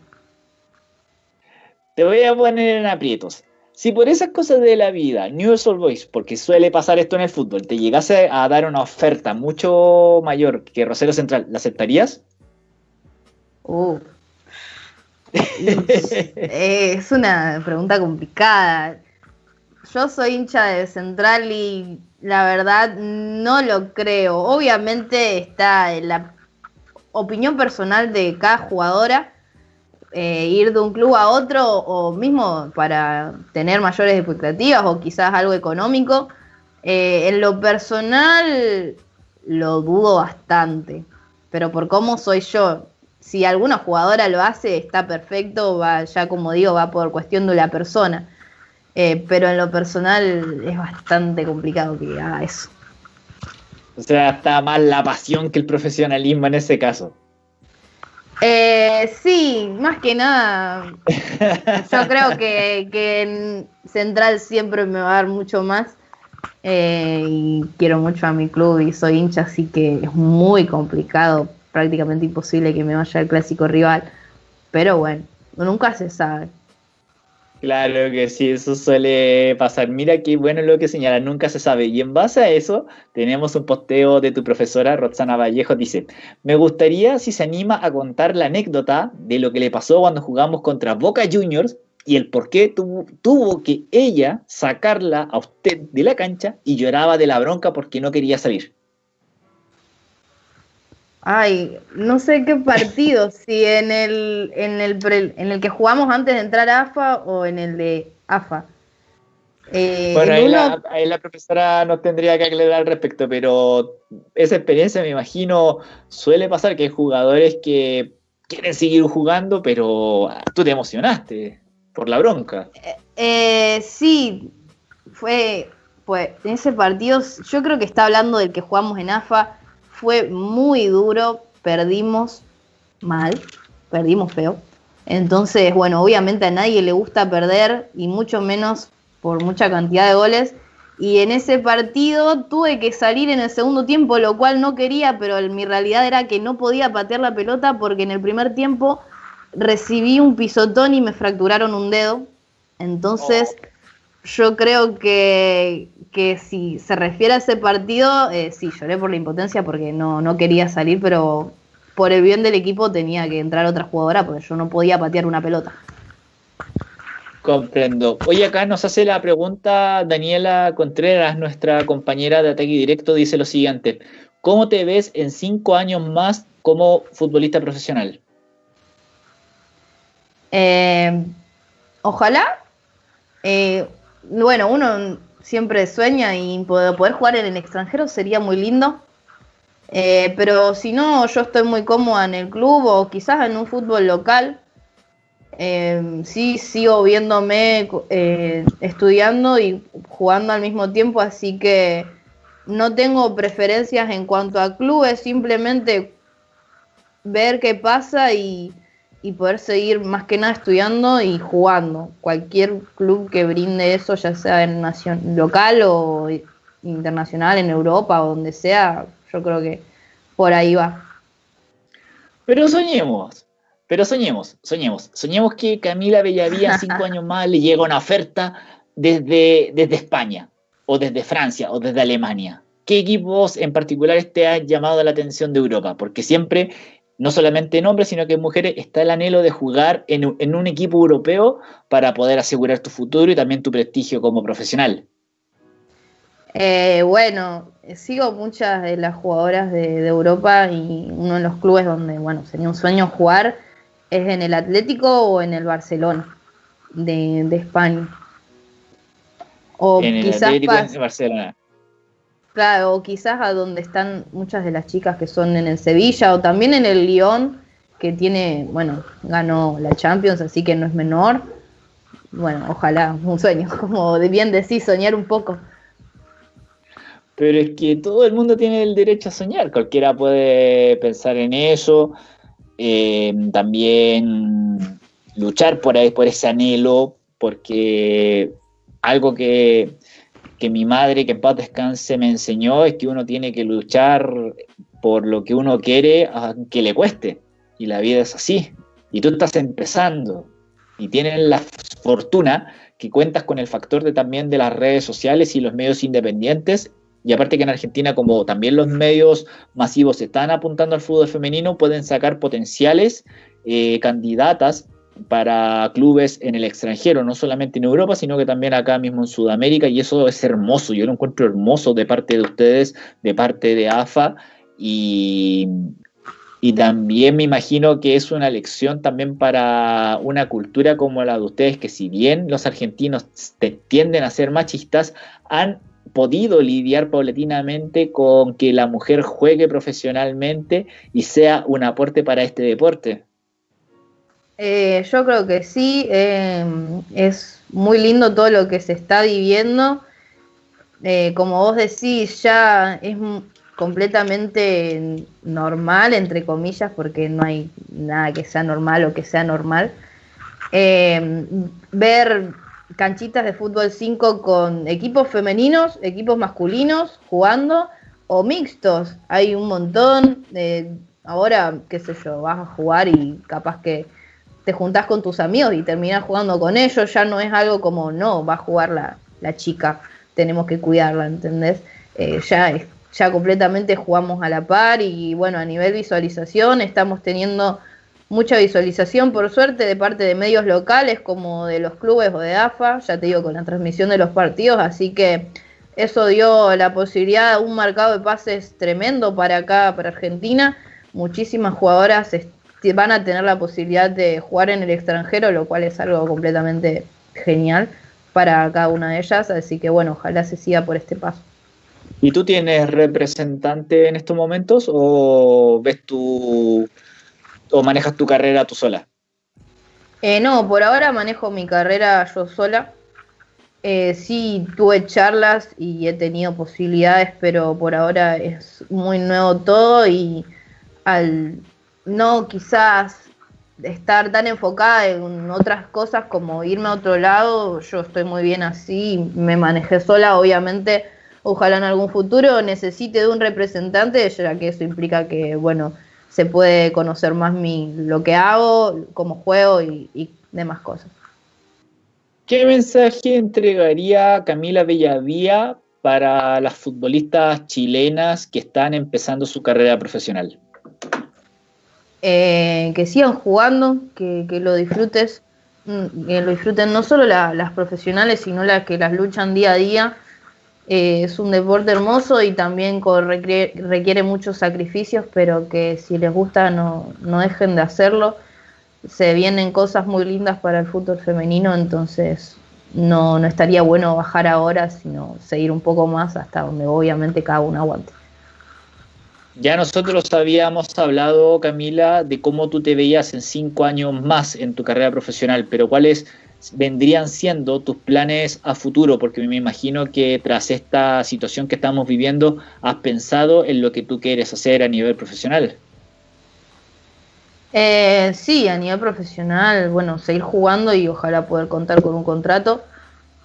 Te voy a poner en aprietos. Si por esas cosas de la vida, News Old Boys, porque suele pasar esto en el fútbol, te llegase a dar una oferta mucho mayor que Rosero Central, ¿la aceptarías? Uh. es una pregunta complicada. Yo soy hincha de Central y la verdad no lo creo. Obviamente está la opinión personal de cada jugadora eh, ir de un club a otro o mismo para tener mayores expectativas o quizás algo económico. Eh, en lo personal lo dudo bastante, pero por cómo soy yo, si alguna jugadora lo hace está perfecto, va ya como digo, va por cuestión de la persona. Eh, pero en lo personal es bastante complicado que haga eso. O sea, está más la pasión que el profesionalismo en ese caso. Eh, sí, más que nada. Yo creo que, que en Central siempre me va a dar mucho más. Eh, y quiero mucho a mi club y soy hincha, así que es muy complicado, prácticamente imposible que me vaya el clásico rival. Pero bueno, nunca se sabe. Claro que sí, eso suele pasar. Mira qué bueno lo que señala, nunca se sabe. Y en base a eso, tenemos un posteo de tu profesora, Roxana Vallejo, dice, me gustaría si se anima a contar la anécdota de lo que le pasó cuando jugamos contra Boca Juniors y el por qué tuvo, tuvo que ella sacarla a usted de la cancha y lloraba de la bronca porque no quería salir. Ay, no sé qué partido, si en el, en el, en el que jugamos antes de entrar a AFA o en el de AFA. Eh, bueno, ahí, la, profesora nos tendría que aclarar al respecto, pero esa experiencia me imagino suele pasar que hay jugadores que quieren seguir jugando, pero tú te emocionaste por la bronca. Eh, eh, sí, fue, pues en ese partido, yo creo que está hablando del que jugamos en AFA fue muy duro, perdimos mal, perdimos feo. Entonces, bueno, obviamente a nadie le gusta perder y mucho menos por mucha cantidad de goles. Y en ese partido tuve que salir en el segundo tiempo, lo cual no quería, pero mi realidad era que no podía patear la pelota porque en el primer tiempo recibí un pisotón y me fracturaron un dedo. Entonces, oh. Yo creo que, que si se refiere a ese partido, eh, sí, lloré por la impotencia porque no, no quería salir, pero por el bien del equipo tenía que entrar otra jugadora porque yo no podía patear una pelota. Comprendo. Hoy acá nos hace la pregunta Daniela Contreras, nuestra compañera de ataque directo, dice lo siguiente. ¿Cómo te ves en cinco años más como futbolista profesional? Eh, ojalá. Eh, bueno, uno siempre sueña y poder, jugar en el extranjero sería muy lindo. Eh, pero si no, yo estoy muy cómoda en el club o quizás en un fútbol local. Eh, sí, sigo viéndome eh, estudiando y jugando al mismo tiempo, así que no tengo preferencias en cuanto a clubes, simplemente ver qué pasa y, y poder seguir más que nada estudiando y jugando. Cualquier club que brinde eso, ya sea en nación, local o internacional, en Europa o donde sea, yo creo que por ahí va. Pero soñemos, pero soñemos, soñemos. Soñemos que Camila Bellavía, cinco años más, le llega una oferta desde, desde España, o desde Francia, o desde Alemania. ¿Qué equipos en particular te han llamado la atención de Europa? Porque siempre no solamente en hombres, sino que en mujeres, está el anhelo de jugar en, un equipo europeo para poder asegurar tu futuro y también tu prestigio como profesional. Eh, bueno, sigo muchas de las jugadoras de, Europa y uno de los clubes donde, bueno, sería un sueño jugar es en el Atlético o en el Barcelona de, España. O en el Atlético de Barcelona. O quizás a donde están muchas de las chicas que son en el Sevilla o también en el Lyon, que tiene, bueno, ganó la Champions, así que no es menor. Bueno, ojalá, un sueño, como de bien decir, soñar un poco. Pero es que todo el mundo tiene el derecho a soñar, cualquiera puede pensar en eso, eh, también luchar por, ahí, por ese anhelo, porque algo que que mi madre, que en paz descanse, me enseñó es que uno tiene que luchar por lo que uno quiere, aunque le cueste. Y la vida es así. Y tú estás empezando y tienes la fortuna que cuentas con el factor de también de las redes sociales y los medios independientes. Y aparte que en Argentina, como también los medios masivos están apuntando al fútbol femenino, pueden sacar potenciales eh, candidatas para clubes en el extranjero, no solamente en Europa, sino que también acá mismo en Sudamérica, y eso es hermoso, yo lo encuentro hermoso de parte de ustedes, de parte de AFA, y, y también me imagino que es una lección también para una cultura como la de ustedes, que si bien los argentinos tienden a ser machistas, han podido lidiar paulatinamente con que la mujer juegue profesionalmente y sea un aporte para este deporte. Eh, yo creo que sí, em, es muy lindo todo lo que se está viviendo. Eh, como vos decís, ya es completamente normal, entre comillas, porque no hay nada que sea normal o que sea normal. Eh, ver canchitas de fútbol 5 con equipos femeninos, equipos masculinos jugando o mixtos. Hay un montón. de ahora, qué sé yo, vas a jugar y capaz que te juntás con tus amigos y terminás jugando con ellos. Ya no es algo como, no, va a jugar la, la chica, tenemos que cuidarla, ¿entendés? Eh, ya, ya completamente jugamos a la par y bueno, a nivel visualización estamos teniendo mucha visualización, por suerte, de parte de medios locales como de los clubes o de AFA, ya te digo, con la transmisión de los partidos, así que eso dio la posibilidad un marcado de pases tremendo para acá, para Argentina. Muchísimas jugadoras van a tener la posibilidad de jugar en el extranjero, lo cual es algo completamente genial para cada una de ellas, así que bueno, ojalá se siga por este paso. ¿Y tú tienes representante en estos momentos o ves tu o manejas tu carrera tú sola? Eh, no, por ahora manejo mi carrera yo sola. Eh, sí, tuve charlas y he tenido posibilidades, pero por ahora es muy nuevo todo y al no quizás estar tan enfocada en otras cosas como irme a otro lado, yo estoy muy bien así, me manejé sola, obviamente, ojalá en algún futuro necesite de un representante, ya que eso implica que, bueno, se puede conocer más mi, lo que hago, cómo juego y, demás cosas. ¿Qué mensaje entregaría Camila Bellavía para las futbolistas chilenas que están empezando su carrera profesional? Eh, que sigan jugando, que, lo disfrutes, mm, que lo disfruten no solo las profesionales, sino las que las luchan día a día eh, es un deporte hermoso y también requiere, muchos sacrificios, pero que si les gusta no, no dejen de hacerlo. Se vienen cosas muy lindas para el fútbol femenino, entonces no, no estaría bueno bajar ahora, sino seguir un poco más hasta donde obviamente cada uno aguante. Ya nosotros habíamos hablado, Camila, de cómo tú te veías en cinco años más en tu carrera profesional, pero ¿cuál es vendrían siendo tus planes a futuro? Porque me imagino que tras esta situación que estamos viviendo, has pensado en lo que tú quieres hacer a nivel profesional. Eh, sí, a nivel profesional, bueno, seguir jugando y ojalá poder contar con un contrato.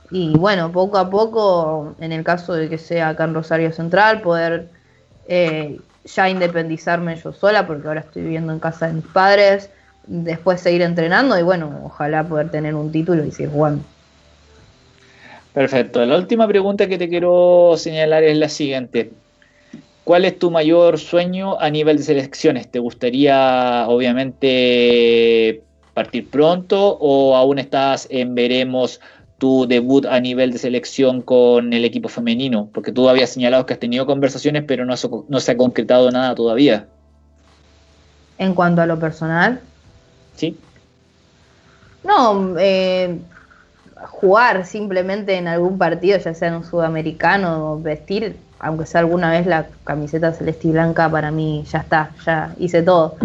Y bueno, poco a poco, en el caso de que sea acá en Rosario Central, poder eh, ya independizarme yo sola, porque ahora estoy viviendo en casa de mis padres, después seguir entrenando y bueno, ojalá poder tener un título y seguir jugando. Perfecto. La última pregunta que te quiero señalar es la siguiente. ¿Cuál es tu mayor sueño a nivel de selecciones? ¿Te gustaría, obviamente, partir pronto o aún estás en veremos tu debut a nivel de selección con el equipo femenino? Porque tú habías señalado que has tenido conversaciones, pero no, no se ha concretado nada todavía. En cuanto a lo personal, ¿sí? No, eh, jugar simplemente en algún partido, ya sea en un sudamericano, vestir, aunque sea alguna vez la camiseta celeste y blanca, para mí ya está, ya hice todo.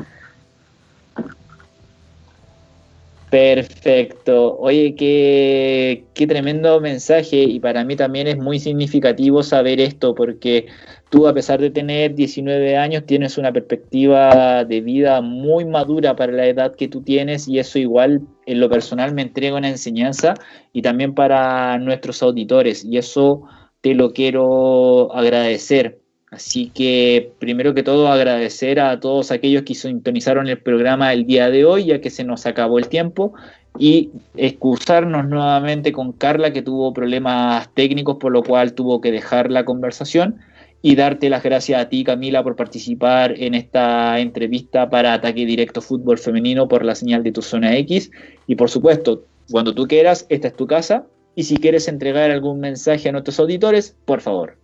Perfecto. Oye, qué, qué tremendo mensaje y para mí también es muy significativo saber esto porque tú a pesar de tener 19 años tienes una perspectiva de vida muy madura para la edad que tú tienes y eso igual en lo personal me entrega una enseñanza y también para nuestros auditores y eso te lo quiero agradecer. Así que primero que todo agradecer a todos aquellos que sintonizaron el programa el día de hoy ya que se nos acabó el tiempo y excusarnos nuevamente con Carla que tuvo problemas técnicos por lo cual tuvo que dejar la conversación y darte las gracias a ti, Camila, por participar en esta entrevista para Ataque Directo Fútbol Femenino por la señal de tu zona X. Y por supuesto, cuando tú quieras, esta es tu casa. Y si quieres entregar algún mensaje a nuestros auditores, por favor.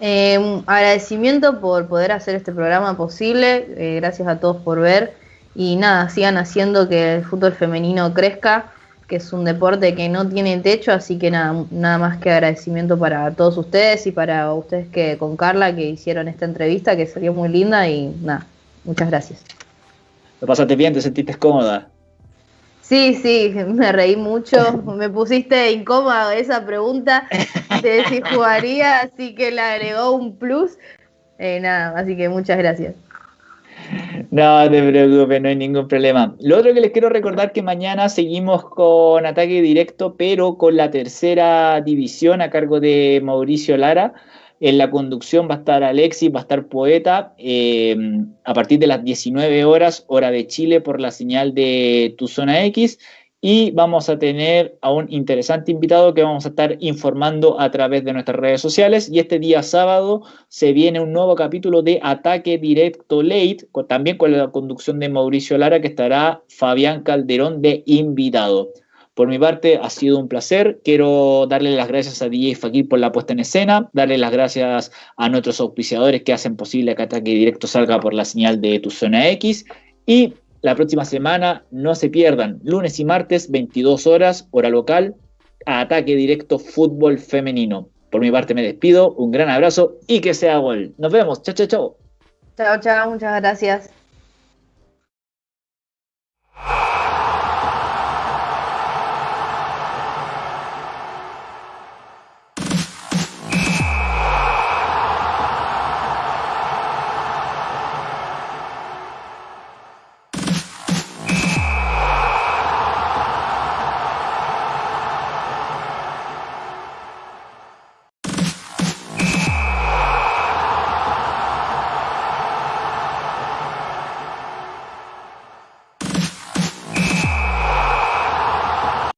Eh, agradecimiento por poder hacer este programa posible. Eh, gracias a todos por ver. Y nada, sigan haciendo que el fútbol femenino crezca que es un deporte que no tiene techo, así que nada, nada más que agradecimiento para todos ustedes y para ustedes que con Carla que hicieron esta entrevista que salió muy linda y nada, muchas gracias. ¿Lo pasaste bien? ¿Te sentiste cómoda? Sí, sí, me reí mucho, me pusiste incómoda esa pregunta de si jugaría, así que le agregó un plus, Eh, nada, así que muchas gracias. No te preocupes, no hay ningún problema. Lo otro que les quiero recordar que mañana seguimos con ataque directo, pero con la tercera división a cargo de Mauricio Lara. En la conducción va a estar Alexis, va a estar Poeta, eh, a partir de las 19 horas, hora de Chile, por la señal de Tu Zona X y vamos a tener a un interesante invitado que vamos a estar informando a través de nuestras redes sociales. Y este día sábado se viene un nuevo capítulo de Ataque Directo Late, también con la conducción de Mauricio Lara, que estará Fabián Calderón de invitado. Por mi parte, ha sido un placer. Quiero darle las gracias a DJ Fakir por la puesta en escena, darle las gracias a nuestros auspiciadores que hacen posible que Ataque Directo salga por la señal de tu zona X. Y la próxima semana no se pierdan, lunes y martes, 22 horas, hora local, a ataque directo fútbol femenino. Por mi parte me despido, un gran abrazo y que sea gol. Nos vemos, chao, chao, chao. Chao, chao, muchas gracias.